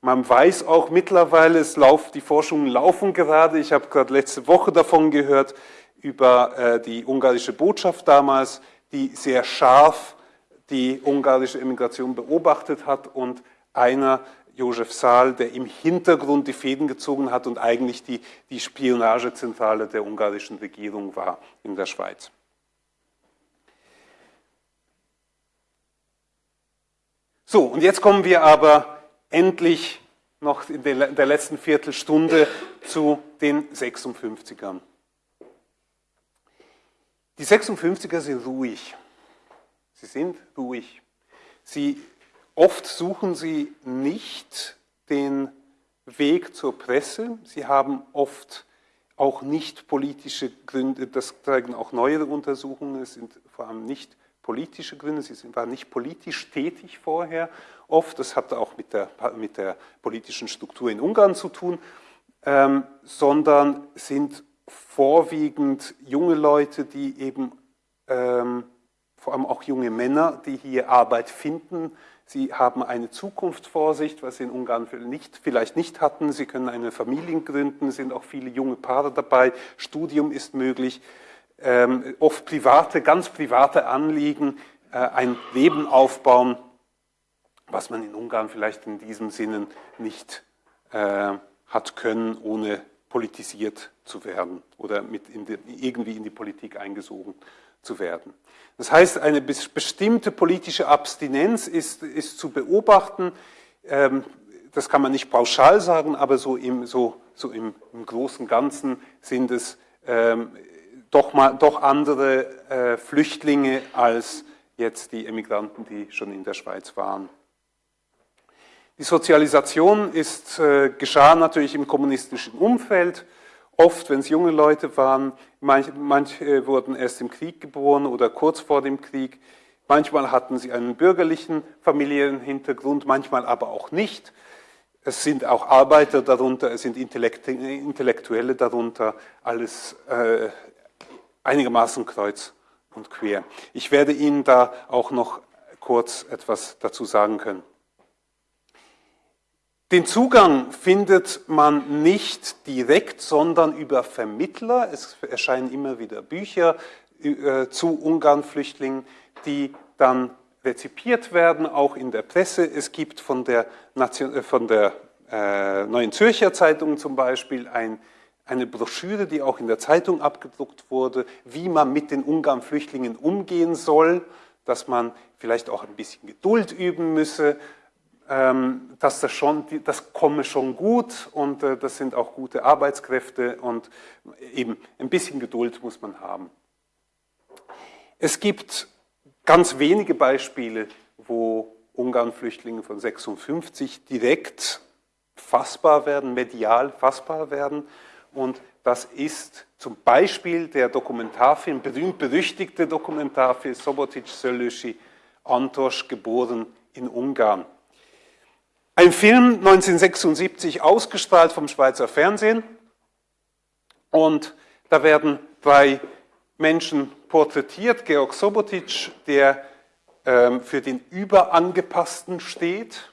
Man weiß auch mittlerweile, es lauf, die Forschungen laufen gerade, ich habe gerade letzte Woche davon gehört, über äh, die ungarische Botschaft damals, die sehr scharf die ungarische Immigration beobachtet hat und einer, Josef Saal, der im Hintergrund die Fäden gezogen hat und eigentlich die, die Spionagezentrale der ungarischen Regierung war in der Schweiz. So, und jetzt kommen wir aber endlich noch in der letzten Viertelstunde zu den 56ern. Die 56er sind ruhig. Sie sind ruhig. Sie, oft suchen sie nicht den Weg zur Presse. Sie haben oft auch nicht politische Gründe, das zeigen auch neuere Untersuchungen, es sind vor allem nicht politische Gründe, sie waren nicht politisch tätig vorher oft, das hat auch mit der, mit der politischen Struktur in Ungarn zu tun, ähm, sondern sind vorwiegend junge Leute, die eben, ähm, vor allem auch junge Männer, die hier Arbeit finden. Sie haben eine Zukunftsvorsicht, was sie in Ungarn nicht, vielleicht nicht hatten. Sie können eine Familie gründen, sind auch viele junge Paare dabei. Studium ist möglich. Ähm, oft private, ganz private Anliegen, äh, ein Leben aufbauen, was man in Ungarn vielleicht in diesem Sinne nicht äh, hat können, ohne politisiert zu werden oder mit in die, irgendwie in die Politik eingesogen zu werden. Das heißt, eine bestimmte politische Abstinenz ist, ist zu beobachten. Ähm, das kann man nicht pauschal sagen, aber so im, so, so im, im großen Ganzen sind es ähm, doch, mal, doch andere äh, Flüchtlinge als jetzt die Emigranten, die schon in der Schweiz waren. Die Sozialisation ist, äh, geschah natürlich im kommunistischen Umfeld. Oft, wenn es junge Leute waren, manche, manche wurden erst im Krieg geboren oder kurz vor dem Krieg. Manchmal hatten sie einen bürgerlichen Familienhintergrund, manchmal aber auch nicht. Es sind auch Arbeiter darunter, es sind Intellektuelle darunter, alles äh, einigermaßen kreuz und quer. Ich werde Ihnen da auch noch kurz etwas dazu sagen können. Den Zugang findet man nicht direkt, sondern über Vermittler. Es erscheinen immer wieder Bücher äh, zu Ungarn-Flüchtlingen, die dann rezipiert werden, auch in der Presse. Es gibt von der, Nation, äh, von der äh, Neuen Zürcher Zeitung zum Beispiel ein, eine Broschüre, die auch in der Zeitung abgedruckt wurde, wie man mit den Ungarn-Flüchtlingen umgehen soll, dass man vielleicht auch ein bisschen Geduld üben müsse, ähm, dass das, schon, das komme schon gut und äh, das sind auch gute Arbeitskräfte und eben ein bisschen Geduld muss man haben. Es gibt ganz wenige Beispiele, wo Ungarn-Flüchtlinge von 56 direkt fassbar werden, medial fassbar werden und das ist zum Beispiel der Dokumentarfilm, berühmt-berüchtigte Dokumentarfilm Sobotic Sölöschi, Antosch, geboren in Ungarn. Ein Film 1976 ausgestrahlt vom Schweizer Fernsehen und da werden drei Menschen porträtiert. Georg Sobotic, der ähm, für den Überangepassten steht.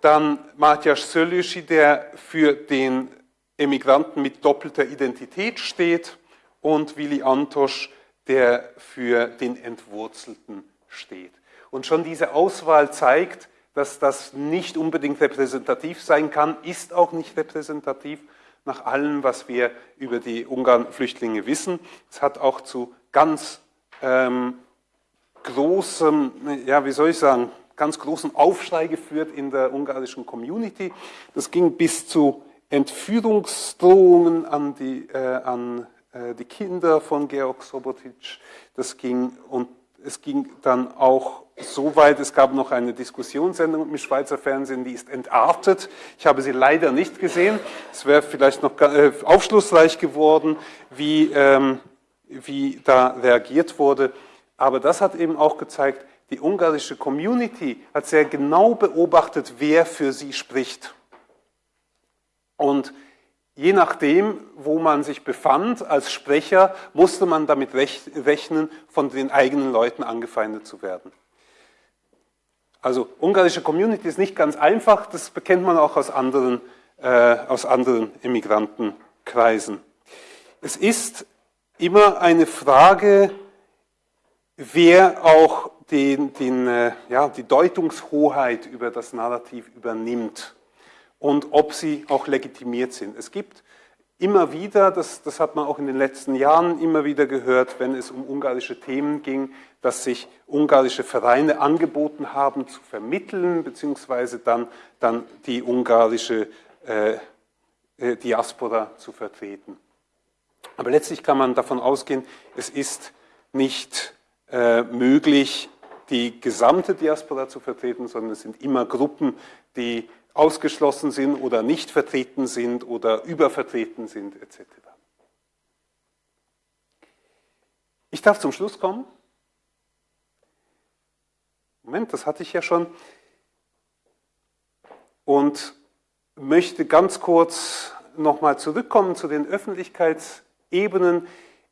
Dann Matjasz Sölüschi, der für den Emigranten mit doppelter Identität steht. Und Willi Antosch, der für den Entwurzelten steht. Und schon diese Auswahl zeigt, dass das nicht unbedingt repräsentativ sein kann, ist auch nicht repräsentativ nach allem, was wir über die Ungarn-Flüchtlinge wissen. Es hat auch zu ganz ähm, großem, ja, wie soll ich sagen, ganz großen Aufschrei geführt in der ungarischen Community. Das ging bis zu Entführungsdrohungen an die, äh, an, äh, die Kinder von Georg Sobotic. Das ging und es ging dann auch so weit, es gab noch eine Diskussionssendung im Schweizer Fernsehen, die ist entartet. Ich habe sie leider nicht gesehen. Es wäre vielleicht noch äh, aufschlussreich geworden, wie, ähm, wie da reagiert wurde. Aber das hat eben auch gezeigt, die ungarische Community hat sehr genau beobachtet, wer für sie spricht. Und je nachdem, wo man sich befand als Sprecher, musste man damit rechnen, von den eigenen Leuten angefeindet zu werden. Also ungarische Community ist nicht ganz einfach, das bekennt man auch aus anderen, äh, aus anderen Immigrantenkreisen. Es ist immer eine Frage, wer auch den, den, äh, ja, die Deutungshoheit über das Narrativ übernimmt und ob sie auch legitimiert sind. Es gibt immer wieder, das, das hat man auch in den letzten Jahren immer wieder gehört, wenn es um ungarische Themen ging, dass sich ungarische Vereine angeboten haben zu vermitteln, beziehungsweise dann, dann die ungarische äh, äh, Diaspora zu vertreten. Aber letztlich kann man davon ausgehen, es ist nicht äh, möglich, die gesamte Diaspora zu vertreten, sondern es sind immer Gruppen, die ausgeschlossen sind oder nicht vertreten sind oder übervertreten sind etc. Ich darf zum Schluss kommen. Moment, das hatte ich ja schon. Und möchte ganz kurz nochmal zurückkommen zu den Öffentlichkeitsebenen.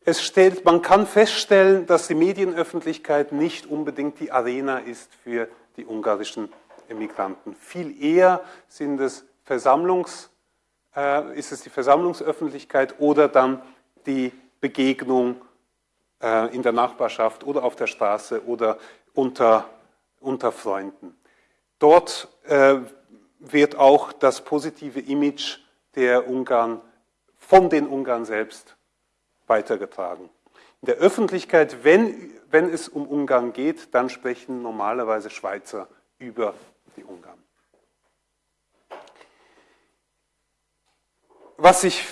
Es stellt, man kann feststellen, dass die Medienöffentlichkeit nicht unbedingt die Arena ist für die ungarischen Emigranten. Viel eher sind es Versammlungs, äh, ist es die Versammlungsöffentlichkeit oder dann die Begegnung äh, in der Nachbarschaft oder auf der Straße oder unter, unter Freunden. Dort äh, wird auch das positive Image der Ungarn von den Ungarn selbst weitergetragen. In der Öffentlichkeit, wenn, wenn es um Ungarn geht, dann sprechen normalerweise Schweizer über die Ungarn. Was, ich,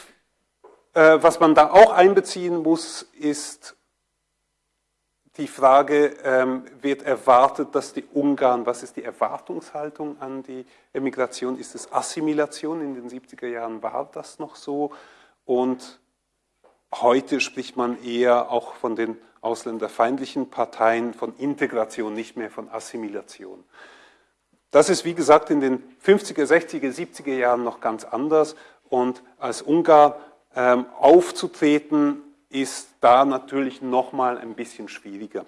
äh, was man da auch einbeziehen muss, ist die Frage, ähm, wird erwartet, dass die Ungarn, was ist die Erwartungshaltung an die Emigration? Ist es Assimilation? In den 70er Jahren war das noch so. Und heute spricht man eher auch von den ausländerfeindlichen Parteien von Integration, nicht mehr von Assimilation. Das ist, wie gesagt, in den 50er, 60er, 70er Jahren noch ganz anders. Und als Ungar ähm, aufzutreten, ist da natürlich nochmal ein bisschen schwieriger.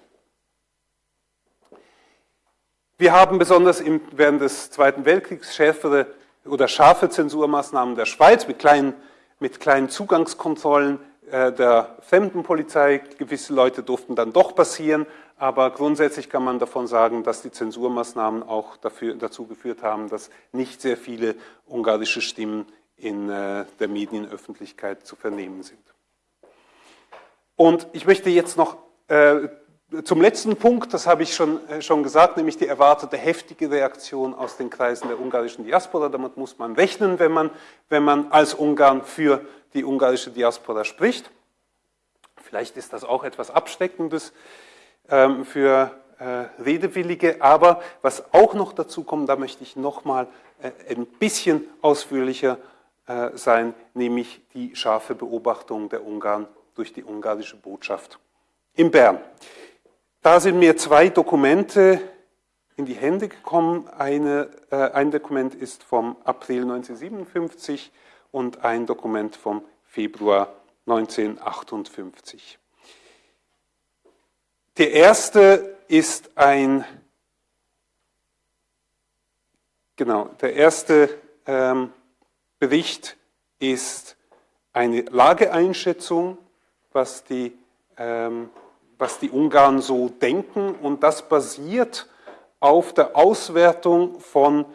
Wir haben besonders im, während des Zweiten Weltkriegs schärfere oder scharfe Zensurmaßnahmen der Schweiz mit kleinen, mit kleinen Zugangskontrollen äh, der Fremdenpolizei. Gewisse Leute durften dann doch passieren, aber grundsätzlich kann man davon sagen, dass die Zensurmaßnahmen auch dafür, dazu geführt haben, dass nicht sehr viele ungarische Stimmen in äh, der Medienöffentlichkeit zu vernehmen sind. Und ich möchte jetzt noch äh, zum letzten Punkt, das habe ich schon, äh, schon gesagt, nämlich die erwartete heftige Reaktion aus den Kreisen der ungarischen Diaspora. Damit muss man rechnen, wenn man, wenn man als Ungarn für die ungarische Diaspora spricht. Vielleicht ist das auch etwas Abschreckendes. Ähm, für äh, Redewillige. Aber was auch noch dazu kommt, da möchte ich nochmal äh, ein bisschen ausführlicher äh, sein, nämlich die scharfe Beobachtung der Ungarn durch die ungarische Botschaft in Bern. Da sind mir zwei Dokumente in die Hände gekommen. Eine, äh, ein Dokument ist vom April 1957 und ein Dokument vom Februar 1958. Der erste ist ein, genau, der erste ähm, Bericht ist eine Lageeinschätzung, was die, ähm, was die Ungarn so denken und das basiert auf der Auswertung von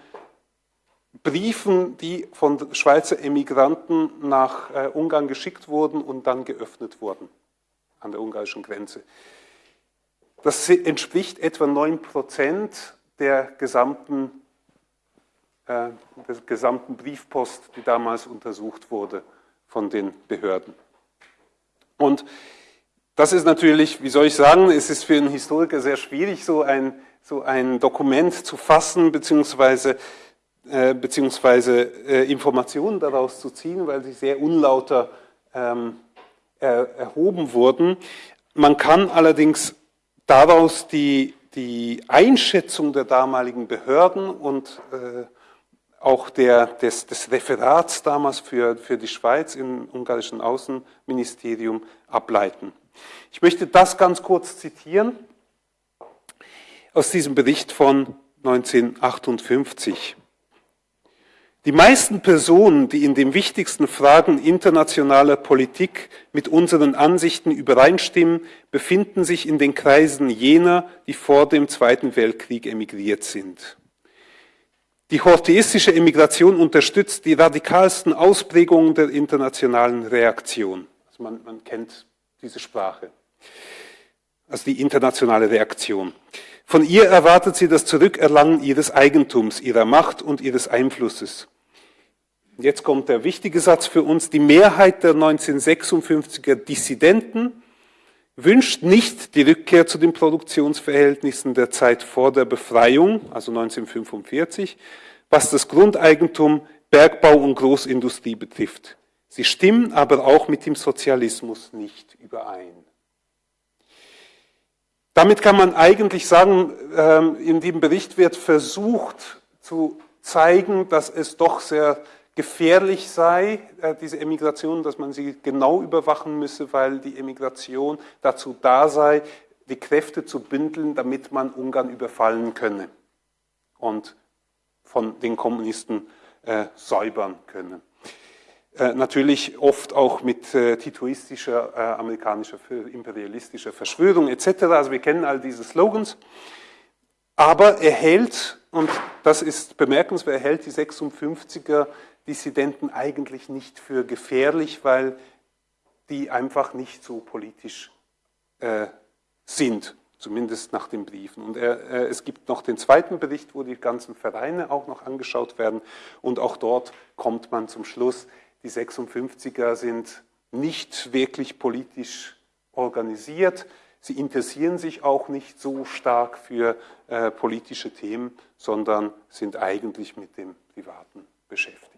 Briefen, die von Schweizer Emigranten nach äh, Ungarn geschickt wurden und dann geöffnet wurden an der ungarischen Grenze. Das entspricht etwa 9 Prozent der gesamten, äh, der gesamten Briefpost, die damals untersucht wurde von den Behörden. Und das ist natürlich, wie soll ich sagen, es ist für einen Historiker sehr schwierig, so ein, so ein Dokument zu fassen, beziehungsweise, äh, beziehungsweise äh, Informationen daraus zu ziehen, weil sie sehr unlauter ähm, er, erhoben wurden. Man kann allerdings daraus die, die Einschätzung der damaligen Behörden und äh, auch der, des, des Referats damals für, für die Schweiz im ungarischen Außenministerium ableiten. Ich möchte das ganz kurz zitieren aus diesem Bericht von 1958. Die meisten Personen, die in den wichtigsten Fragen internationaler Politik mit unseren Ansichten übereinstimmen, befinden sich in den Kreisen jener, die vor dem Zweiten Weltkrieg emigriert sind. Die hortheistische Emigration unterstützt die radikalsten Ausprägungen der internationalen Reaktion. Also man, man kennt diese Sprache. Also die internationale Reaktion. Von ihr erwartet sie das Zurückerlangen ihres Eigentums, ihrer Macht und ihres Einflusses. Jetzt kommt der wichtige Satz für uns. Die Mehrheit der 1956er Dissidenten wünscht nicht die Rückkehr zu den Produktionsverhältnissen der Zeit vor der Befreiung, also 1945, was das Grundeigentum, Bergbau und Großindustrie betrifft. Sie stimmen aber auch mit dem Sozialismus nicht überein. Damit kann man eigentlich sagen, ähm, in dem Bericht wird versucht zu zeigen, dass es doch sehr gefährlich sei, äh, diese Emigration, dass man sie genau überwachen müsse, weil die Emigration dazu da sei, die Kräfte zu bündeln, damit man Ungarn überfallen könne und von den Kommunisten äh, säubern könne. Äh, natürlich oft auch mit äh, titoistischer, äh, amerikanischer, imperialistischer Verschwörung etc. Also wir kennen all diese Slogans. Aber er hält, und das ist bemerkenswert, er hält die 56er Dissidenten eigentlich nicht für gefährlich, weil die einfach nicht so politisch äh, sind, zumindest nach den Briefen. Und er, äh, es gibt noch den zweiten Bericht, wo die ganzen Vereine auch noch angeschaut werden und auch dort kommt man zum Schluss, die 56er sind nicht wirklich politisch organisiert. Sie interessieren sich auch nicht so stark für äh, politische Themen, sondern sind eigentlich mit dem Privaten beschäftigt.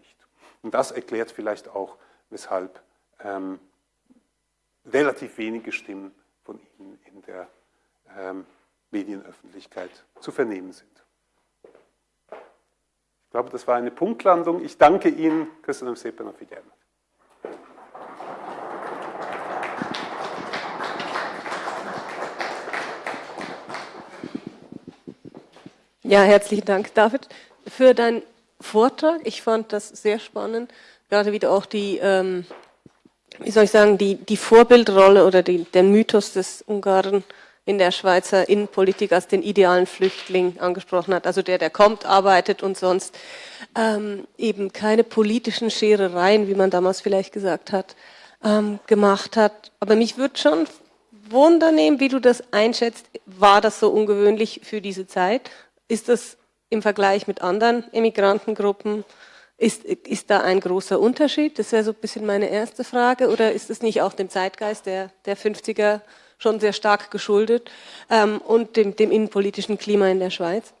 Und das erklärt vielleicht auch, weshalb ähm, relativ wenige Stimmen von Ihnen in der ähm, Medienöffentlichkeit zu vernehmen sind. Ich glaube, das war eine Punktlandung. Ich danke Ihnen. Köszönöm szépen a figyelmet. Ja, herzlichen Dank, David, für deinen Vortrag. Ich fand das sehr spannend, gerade wieder auch die, ähm, wie soll ich sagen, die, die Vorbildrolle oder die, den Mythos des Ungarn in der Schweizer Innenpolitik als den idealen Flüchtling angesprochen hat, also der, der kommt, arbeitet und sonst ähm, eben keine politischen Scherereien, wie man damals vielleicht gesagt hat, ähm, gemacht hat. Aber mich würde schon wundern, wie du das einschätzt. War das so ungewöhnlich für diese Zeit? Ist das im Vergleich mit anderen Emigrantengruppen, ist, ist da ein großer Unterschied? Das wäre so ein bisschen meine erste Frage. Oder ist es nicht auch dem Zeitgeist der, der 50er schon sehr stark geschuldet ähm, und dem, dem innenpolitischen Klima in der Schweiz.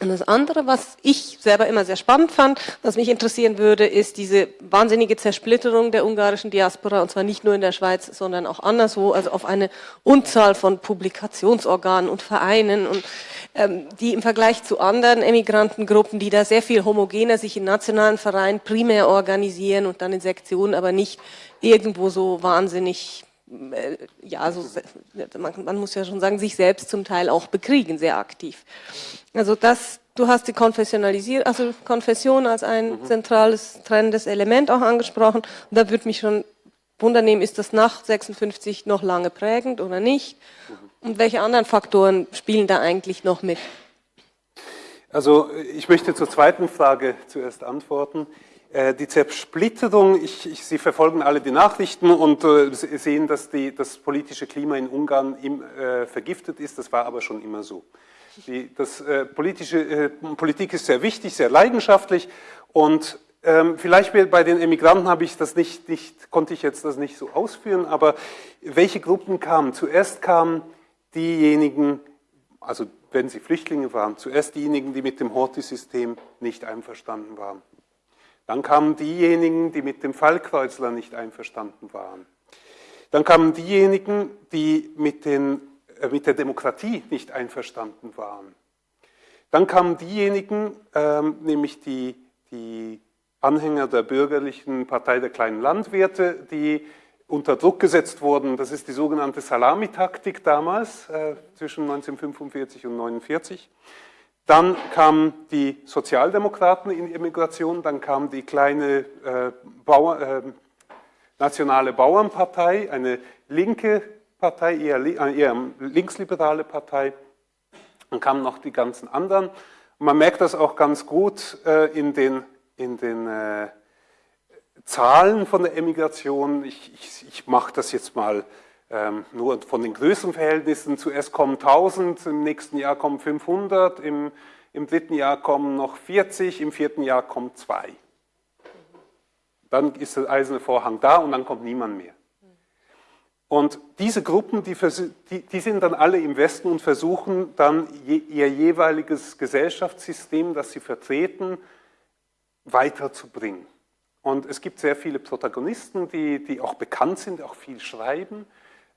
Und das andere, was ich selber immer sehr spannend fand, was mich interessieren würde, ist diese wahnsinnige Zersplitterung der ungarischen Diaspora, und zwar nicht nur in der Schweiz, sondern auch anderswo, also auf eine Unzahl von Publikationsorganen und Vereinen, und, ähm, die im Vergleich zu anderen Emigrantengruppen, die da sehr viel homogener sich in nationalen Vereinen primär organisieren und dann in Sektionen, aber nicht irgendwo so wahnsinnig ja, also man, man, muss ja schon sagen, sich selbst zum Teil auch bekriegen, sehr aktiv. Also das, du hast die Konfessionalisiert, also Konfession als ein mhm. zentrales, trennendes Element auch angesprochen. Und da würde mich schon wundern nehmen, ist das nach 56 noch lange prägend oder nicht? Mhm. Und welche anderen Faktoren spielen da eigentlich noch mit? Also ich möchte zur zweiten Frage zuerst antworten. Äh, die Zersplitterung, ich, ich, Sie verfolgen alle die Nachrichten und äh, sehen, dass die, das politische Klima in Ungarn im, äh, vergiftet ist. Das war aber schon immer so. Die, das, äh, politische, äh, Politik ist sehr wichtig, sehr leidenschaftlich und ähm, vielleicht bei den Emigranten habe ich das nicht, nicht, konnte ich jetzt das nicht so ausführen, aber welche Gruppen kamen? Zuerst kamen diejenigen, also wenn sie Flüchtlinge waren, zuerst diejenigen, die mit dem Horthy-System nicht einverstanden waren. Dann kamen diejenigen, die mit dem Fallkreuzler nicht einverstanden waren. Dann kamen diejenigen, die mit, den, äh, mit der Demokratie nicht einverstanden waren. Dann kamen diejenigen, ähm, nämlich die, die Anhänger der bürgerlichen Partei der kleinen Landwirte, die unter Druck gesetzt wurden. Das ist die sogenannte Salamitaktik damals, äh, zwischen 1945 und 1949. Dann kamen die Sozialdemokraten in die Emigration, dann kam die kleine äh, Bauer, äh, Nationale Bauernpartei, eine linke Partei, eher, äh, eher linksliberale Partei. Dann kamen noch die ganzen anderen. Und man merkt das auch ganz gut äh, in den, in den äh, Zahlen von der Emigration. Ich, ich, ich mache das jetzt mal ähm, nur von den Größenverhältnissen. Zuerst kommen 1000, im nächsten Jahr kommen 500, im, im dritten Jahr kommen noch 40, im vierten Jahr kommen zwei. Dann ist der eiserne Vorhang da und dann kommt niemand mehr. Und diese Gruppen, die, die, die, sind dann alle im Westen und versuchen dann je, ihr jeweiliges Gesellschaftssystem, das sie vertreten, weiterzubringen. Und es gibt sehr viele Protagonisten, die, die auch bekannt sind, auch viel schreiben.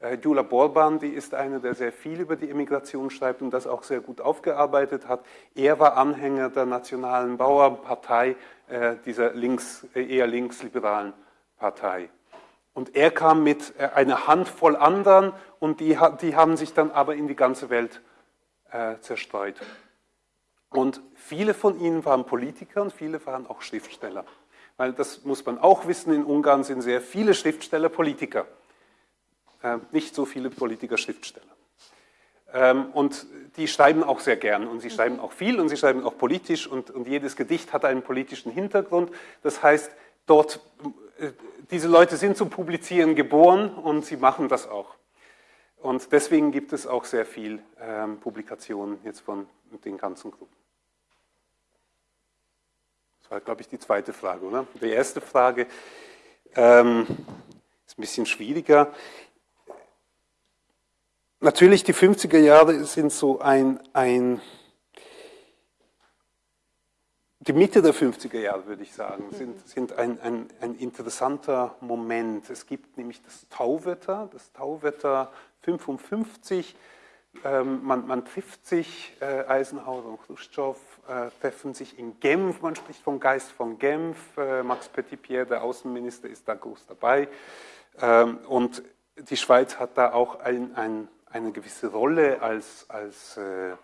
Äh, Jula Borban, die ist eine, der sehr viel über die Emigration schreibt und das auch sehr gut aufgearbeitet hat. Er war Anhänger der Nationalen Bauernpartei, äh, dieser links, äh, eher linksliberalen Partei. Und er kam mit äh, einer Handvoll anderen und die, die haben sich dann aber in die ganze Welt äh, zerstreut. Und viele von ihnen waren Politiker und viele waren auch Schriftsteller. Weil das muss man auch wissen, in Ungarn sind sehr viele Schriftsteller Politiker. Äh, nicht so viele Politiker Schriftsteller. Ähm, und die schreiben auch sehr gern und sie schreiben auch viel und sie schreiben auch politisch und, und jedes Gedicht hat einen politischen Hintergrund. Das heißt, dort äh, diese Leute sind zum Publizieren geboren und sie machen das auch. Und deswegen gibt es auch sehr viel ähm, Publikationen jetzt von den ganzen Gruppen. Das war, glaube ich, die zweite Frage, oder? Die erste Frage ähm, ist ein bisschen schwieriger. Natürlich, die 50er Jahre sind so ein, ein die Mitte der 50er Jahre, würde ich sagen, sind, sind ein, ein, ein, interessanter Moment. Es gibt nämlich das Tauwetter, das Tauwetter 55. Ähm, man, man, trifft sich, äh, Eisenhower und Khrushchev äh, treffen sich in Genf, man spricht vom Geist von Genf. Äh, Max Petitpierre, der Außenminister, ist da groß dabei. Ähm, und die Schweiz hat da auch ein, eine gewisse Rolle als, als äh,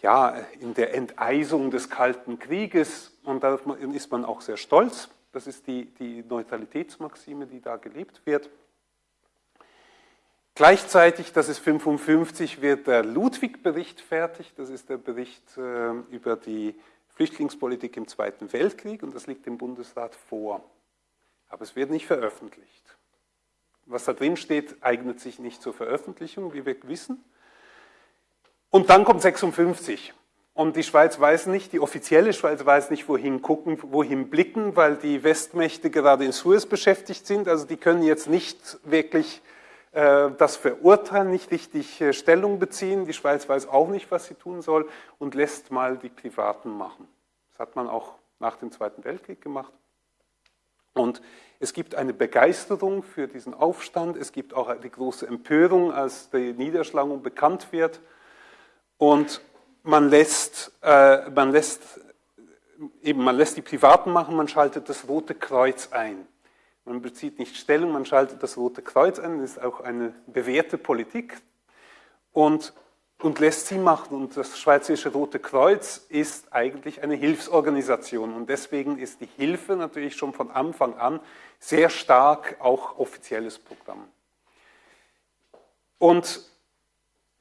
ja, in der Enteisung des Kalten Krieges und da ist man auch sehr stolz. Das ist die, die Neutralitätsmaxime, die da gelebt wird. Gleichzeitig, das ist 55, wird der Ludwig-Bericht fertig. Das ist der Bericht äh, über die Flüchtlingspolitik im Zweiten Weltkrieg und das liegt dem Bundesrat vor. Aber es wird nicht veröffentlicht. Was da drin steht, eignet sich nicht zur Veröffentlichung, wie wir wissen. Und dann kommt 56. Und die Schweiz weiß nicht, die offizielle Schweiz weiß nicht, wohin gucken, wohin blicken, weil die Westmächte gerade in Suez beschäftigt sind. Also die können jetzt nicht wirklich äh, das verurteilen, nicht richtig äh, Stellung beziehen. Die Schweiz weiß auch nicht, was sie tun soll und lässt mal die Privaten machen. Das hat man auch nach dem Zweiten Weltkrieg gemacht. Und es gibt eine Begeisterung für diesen Aufstand. Es gibt auch die große Empörung, als die Niederschlagung bekannt wird. Und man lässt, äh, man lässt, eben, man lässt die Privaten machen, man schaltet das Rote Kreuz ein. Man bezieht nicht Stellung, man schaltet das Rote Kreuz ein, das ist auch eine bewährte Politik und, und lässt sie machen. Und das Schweizerische Rote Kreuz ist eigentlich eine Hilfsorganisation und deswegen ist die Hilfe natürlich schon von Anfang an sehr stark auch offizielles Programm. Und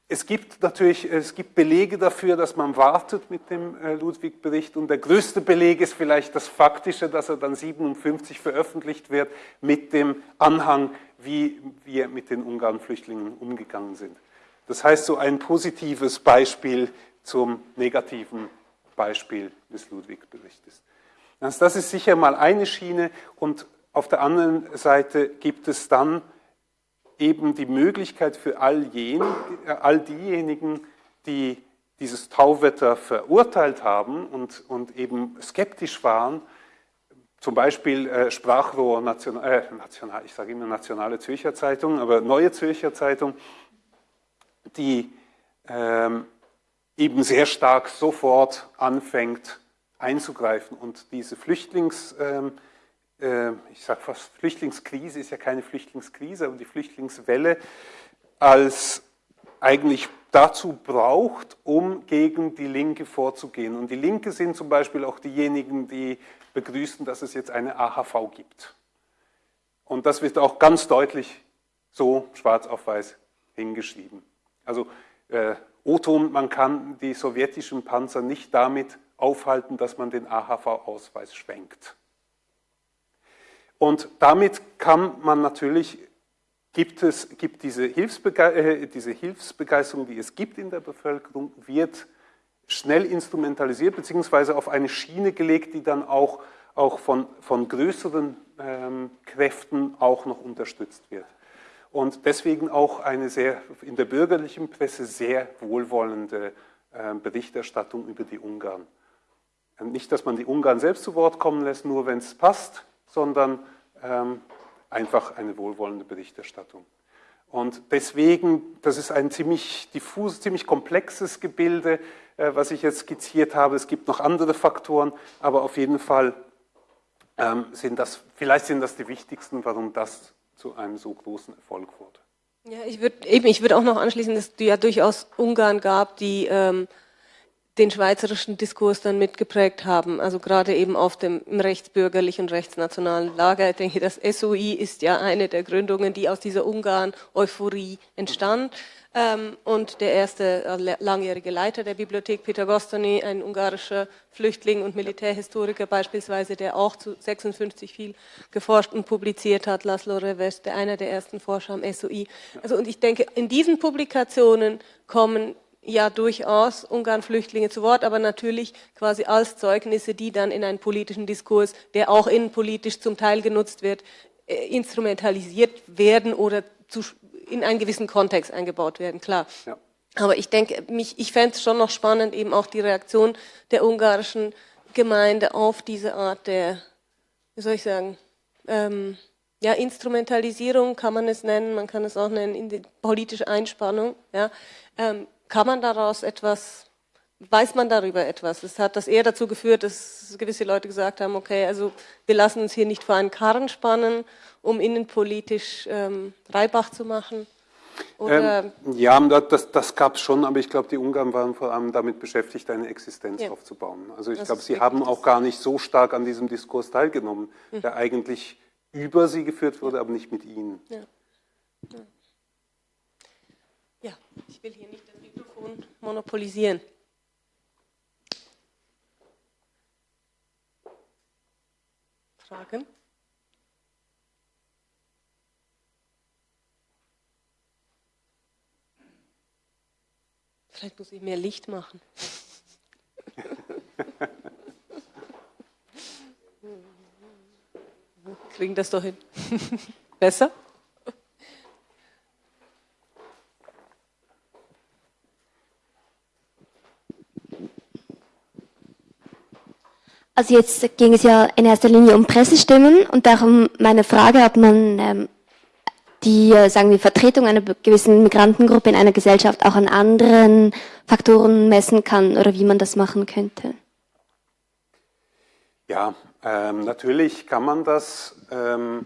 es gibt natürlich es gibt Belege dafür, dass man wartet mit dem äh, Ludwig-Bericht und der größte Beleg ist vielleicht das Faktische, dass er dann 57 veröffentlicht wird mit dem Anhang, wie wir mit den Ungarn-Flüchtlingen umgegangen sind. Das heißt, so ein positives Beispiel zum negativen Beispiel des Ludwig-Berichtes. Also das ist sicher mal eine Schiene und auf der anderen Seite gibt es dann eben die Möglichkeit für all, jen, all diejenigen, die dieses Tauwetter verurteilt haben und, und eben skeptisch waren, zum Beispiel äh, Sprachrohr National, äh, National, ich sage immer Nationale Zürcher Zeitung, aber Neue Zürcher Zeitung, die ähm, eben sehr stark sofort anfängt einzugreifen und diese Flüchtlings, ähm, äh, ich sage fast Flüchtlingskrise ist ja keine Flüchtlingskrise, aber die Flüchtlingswelle als eigentlich dazu braucht, um gegen die Linke vorzugehen. Und die Linke sind zum Beispiel auch diejenigen, die begrüßen, dass es jetzt eine AHV gibt. Und das wird auch ganz deutlich so schwarz auf weiß hingeschrieben. Also äh, O-Ton, man kann die sowjetischen Panzer nicht damit aufhalten, dass man den AHV-Ausweis schwenkt. Und damit kann man natürlich, gibt es gibt diese, Hilfsbege äh, diese Hilfsbegeisterung, die es gibt in der Bevölkerung, wird schnell instrumentalisiert beziehungsweise auf eine Schiene gelegt, die dann auch, auch von, von größeren ähm, Kräften auch noch unterstützt wird. Und deswegen auch eine sehr in der bürgerlichen Presse sehr wohlwollende äh, Berichterstattung über die Ungarn. Nicht, dass man die Ungarn selbst zu Wort kommen lässt, nur wenn es passt, sondern ähm, einfach eine wohlwollende Berichterstattung. Und deswegen, das ist ein ziemlich diffuses, ziemlich komplexes Gebilde, äh, was ich jetzt skizziert habe. Es gibt noch andere Faktoren, aber auf jeden Fall ähm, sind das, vielleicht sind das die wichtigsten, warum das zu einem so großen Erfolg wurde. Ja, ich würde eben, ich würde auch noch anschließen, dass es ja durchaus Ungarn gab, die ähm, den schweizerischen Diskurs dann mitgeprägt haben, also gerade eben auf dem rechtsbürgerlichen, rechtsnationalen Lager. Ich denke, das SOI ist ja eine der Gründungen, die aus dieser Ungarn-Euphorie entstand. Ähm, und der erste äh, langjährige Leiter der Bibliothek, Peter Gostony, ein ungarischer Flüchtling und Militärhistoriker beispielsweise, der auch zu 56 viel geforscht und publiziert hat, Laszlo Reves, der einer der ersten Forscher am SOI. Also, und ich denke, in diesen Publikationen kommen ja durchaus Ungarn-Flüchtlinge zu Wort, aber natürlich quasi als Zeugnisse, die dann in einen politischen Diskurs, der auch innenpolitisch zum Teil genutzt wird, äh, instrumentalisiert werden oder zu, in einen gewissen Kontext eingebaut werden, klar. Ja. Aber ich denke, mich, ich fände es schon noch spannend, eben auch die Reaktion der ungarischen Gemeinde auf diese Art der, wie soll ich sagen, ähm, ja, Instrumentalisierung kann man es nennen, man kann es auch nennen, in die politische Einspannung, ja, ähm, kann man daraus etwas, weiß man darüber etwas? Es hat das eher dazu geführt, dass gewisse Leute gesagt haben, okay, also wir lassen uns hier nicht vor einen Karren spannen, um innenpolitisch ähm, Reibach zu machen. Ähm, ja, das, das gab es schon, aber ich glaube, die Ungarn waren vor allem damit beschäftigt, eine Existenz ja. aufzubauen. Also ich glaube, sie haben auch gar nicht so stark an diesem Diskurs teilgenommen, mhm. der eigentlich über sie geführt wurde, aber nicht mit ihnen. Ja. ja. ja. ich will hier nicht Mikrofon monopolisieren. Fragen? Vielleicht muss ich mehr Licht machen. Kriegen das doch hin. Besser? Also jetzt ging es ja in erster Linie um Pressestimmen und darum meine Frage, ob man ähm, die, äh, sagen wir, Vertretung einer gewissen Migrantengruppe in einer Gesellschaft auch an anderen Faktoren messen kann oder wie man das machen könnte. Ja, ähm, natürlich kann man das. Ähm,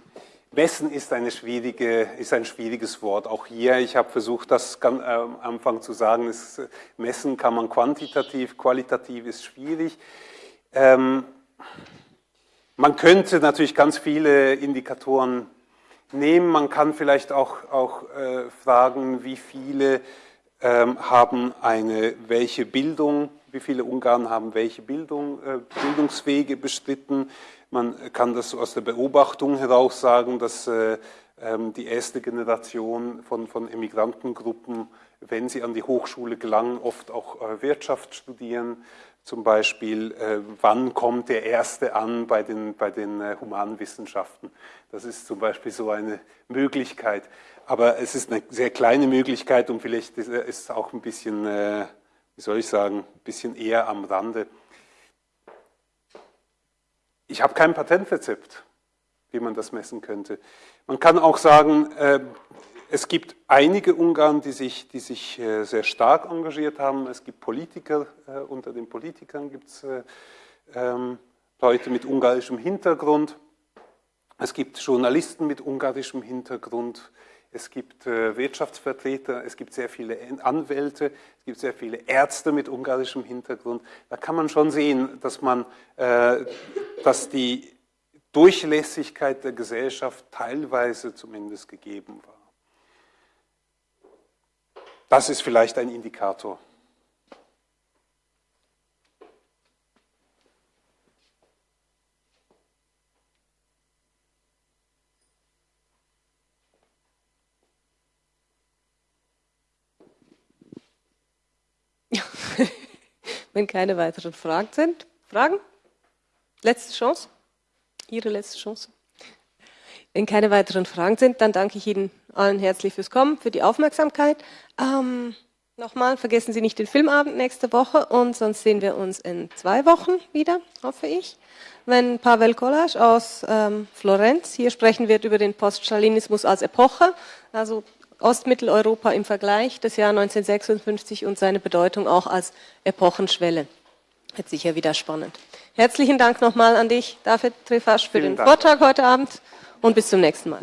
messen ist, eine schwierige, ist ein schwieriges Wort. Auch hier, ich habe versucht, das ganz, äh, am Anfang zu sagen, ist, messen kann man quantitativ, qualitativ ist schwierig. Ähm, man könnte natürlich ganz viele Indikatoren nehmen. Man kann vielleicht auch, auch äh, fragen, wie viele ähm, haben eine, welche Bildung, wie viele Ungarn haben welche Bildung, äh, Bildungswege bestritten. Man kann das aus der Beobachtung heraus sagen, dass äh, ähm, die erste Generation von, von Emigrantengruppen, wenn sie an die Hochschule gelangen, oft auch äh, Wirtschaft studieren. Zum Beispiel, äh, wann kommt der Erste an bei den, bei den äh, Humanwissenschaften? Das ist zum Beispiel so eine Möglichkeit. Aber es ist eine sehr kleine Möglichkeit und vielleicht ist es auch ein bisschen, wie soll ich sagen, ein bisschen eher am Rande. Ich habe kein Patentrezept, wie man das messen könnte. Man kann auch sagen, äh, es gibt einige Ungarn, die sich, die sich äh, sehr stark engagiert haben. Es gibt Politiker, äh, unter den Politikern gibt es ähm, Leute mit ungarischem Hintergrund. Es gibt Journalisten mit ungarischem Hintergrund. Es gibt Wirtschaftsvertreter, es gibt sehr viele Anwälte, es gibt sehr viele Ärzte mit ungarischem Hintergrund. Da kann man schon sehen, dass, man, dass die Durchlässigkeit der Gesellschaft teilweise zumindest gegeben war. Das ist vielleicht ein Indikator. Wenn keine weiteren Fragen sind. Fragen? Letzte Chance? Ihre letzte Chance. Wenn keine weiteren Fragen sind, dann danke ich Ihnen allen herzlich fürs Kommen, für die Aufmerksamkeit. Ähm, Nochmal, vergessen Sie nicht den Filmabend nächste Woche und sonst sehen wir uns in zwei Wochen wieder, hoffe ich, wenn Pavel Kolas aus ähm, Florenz hier sprechen wird über den Poststalinismus als Epoche, also Ostmitteleuropa im Vergleich, das Jahr 1956 und seine Bedeutung auch als Epochenschwelle. Wird sicher wieder spannend. Herzlichen Dank nochmal an dich, David Trefasch, für Vielen den Dank. Vortrag heute Abend und bis zum nächsten Mal.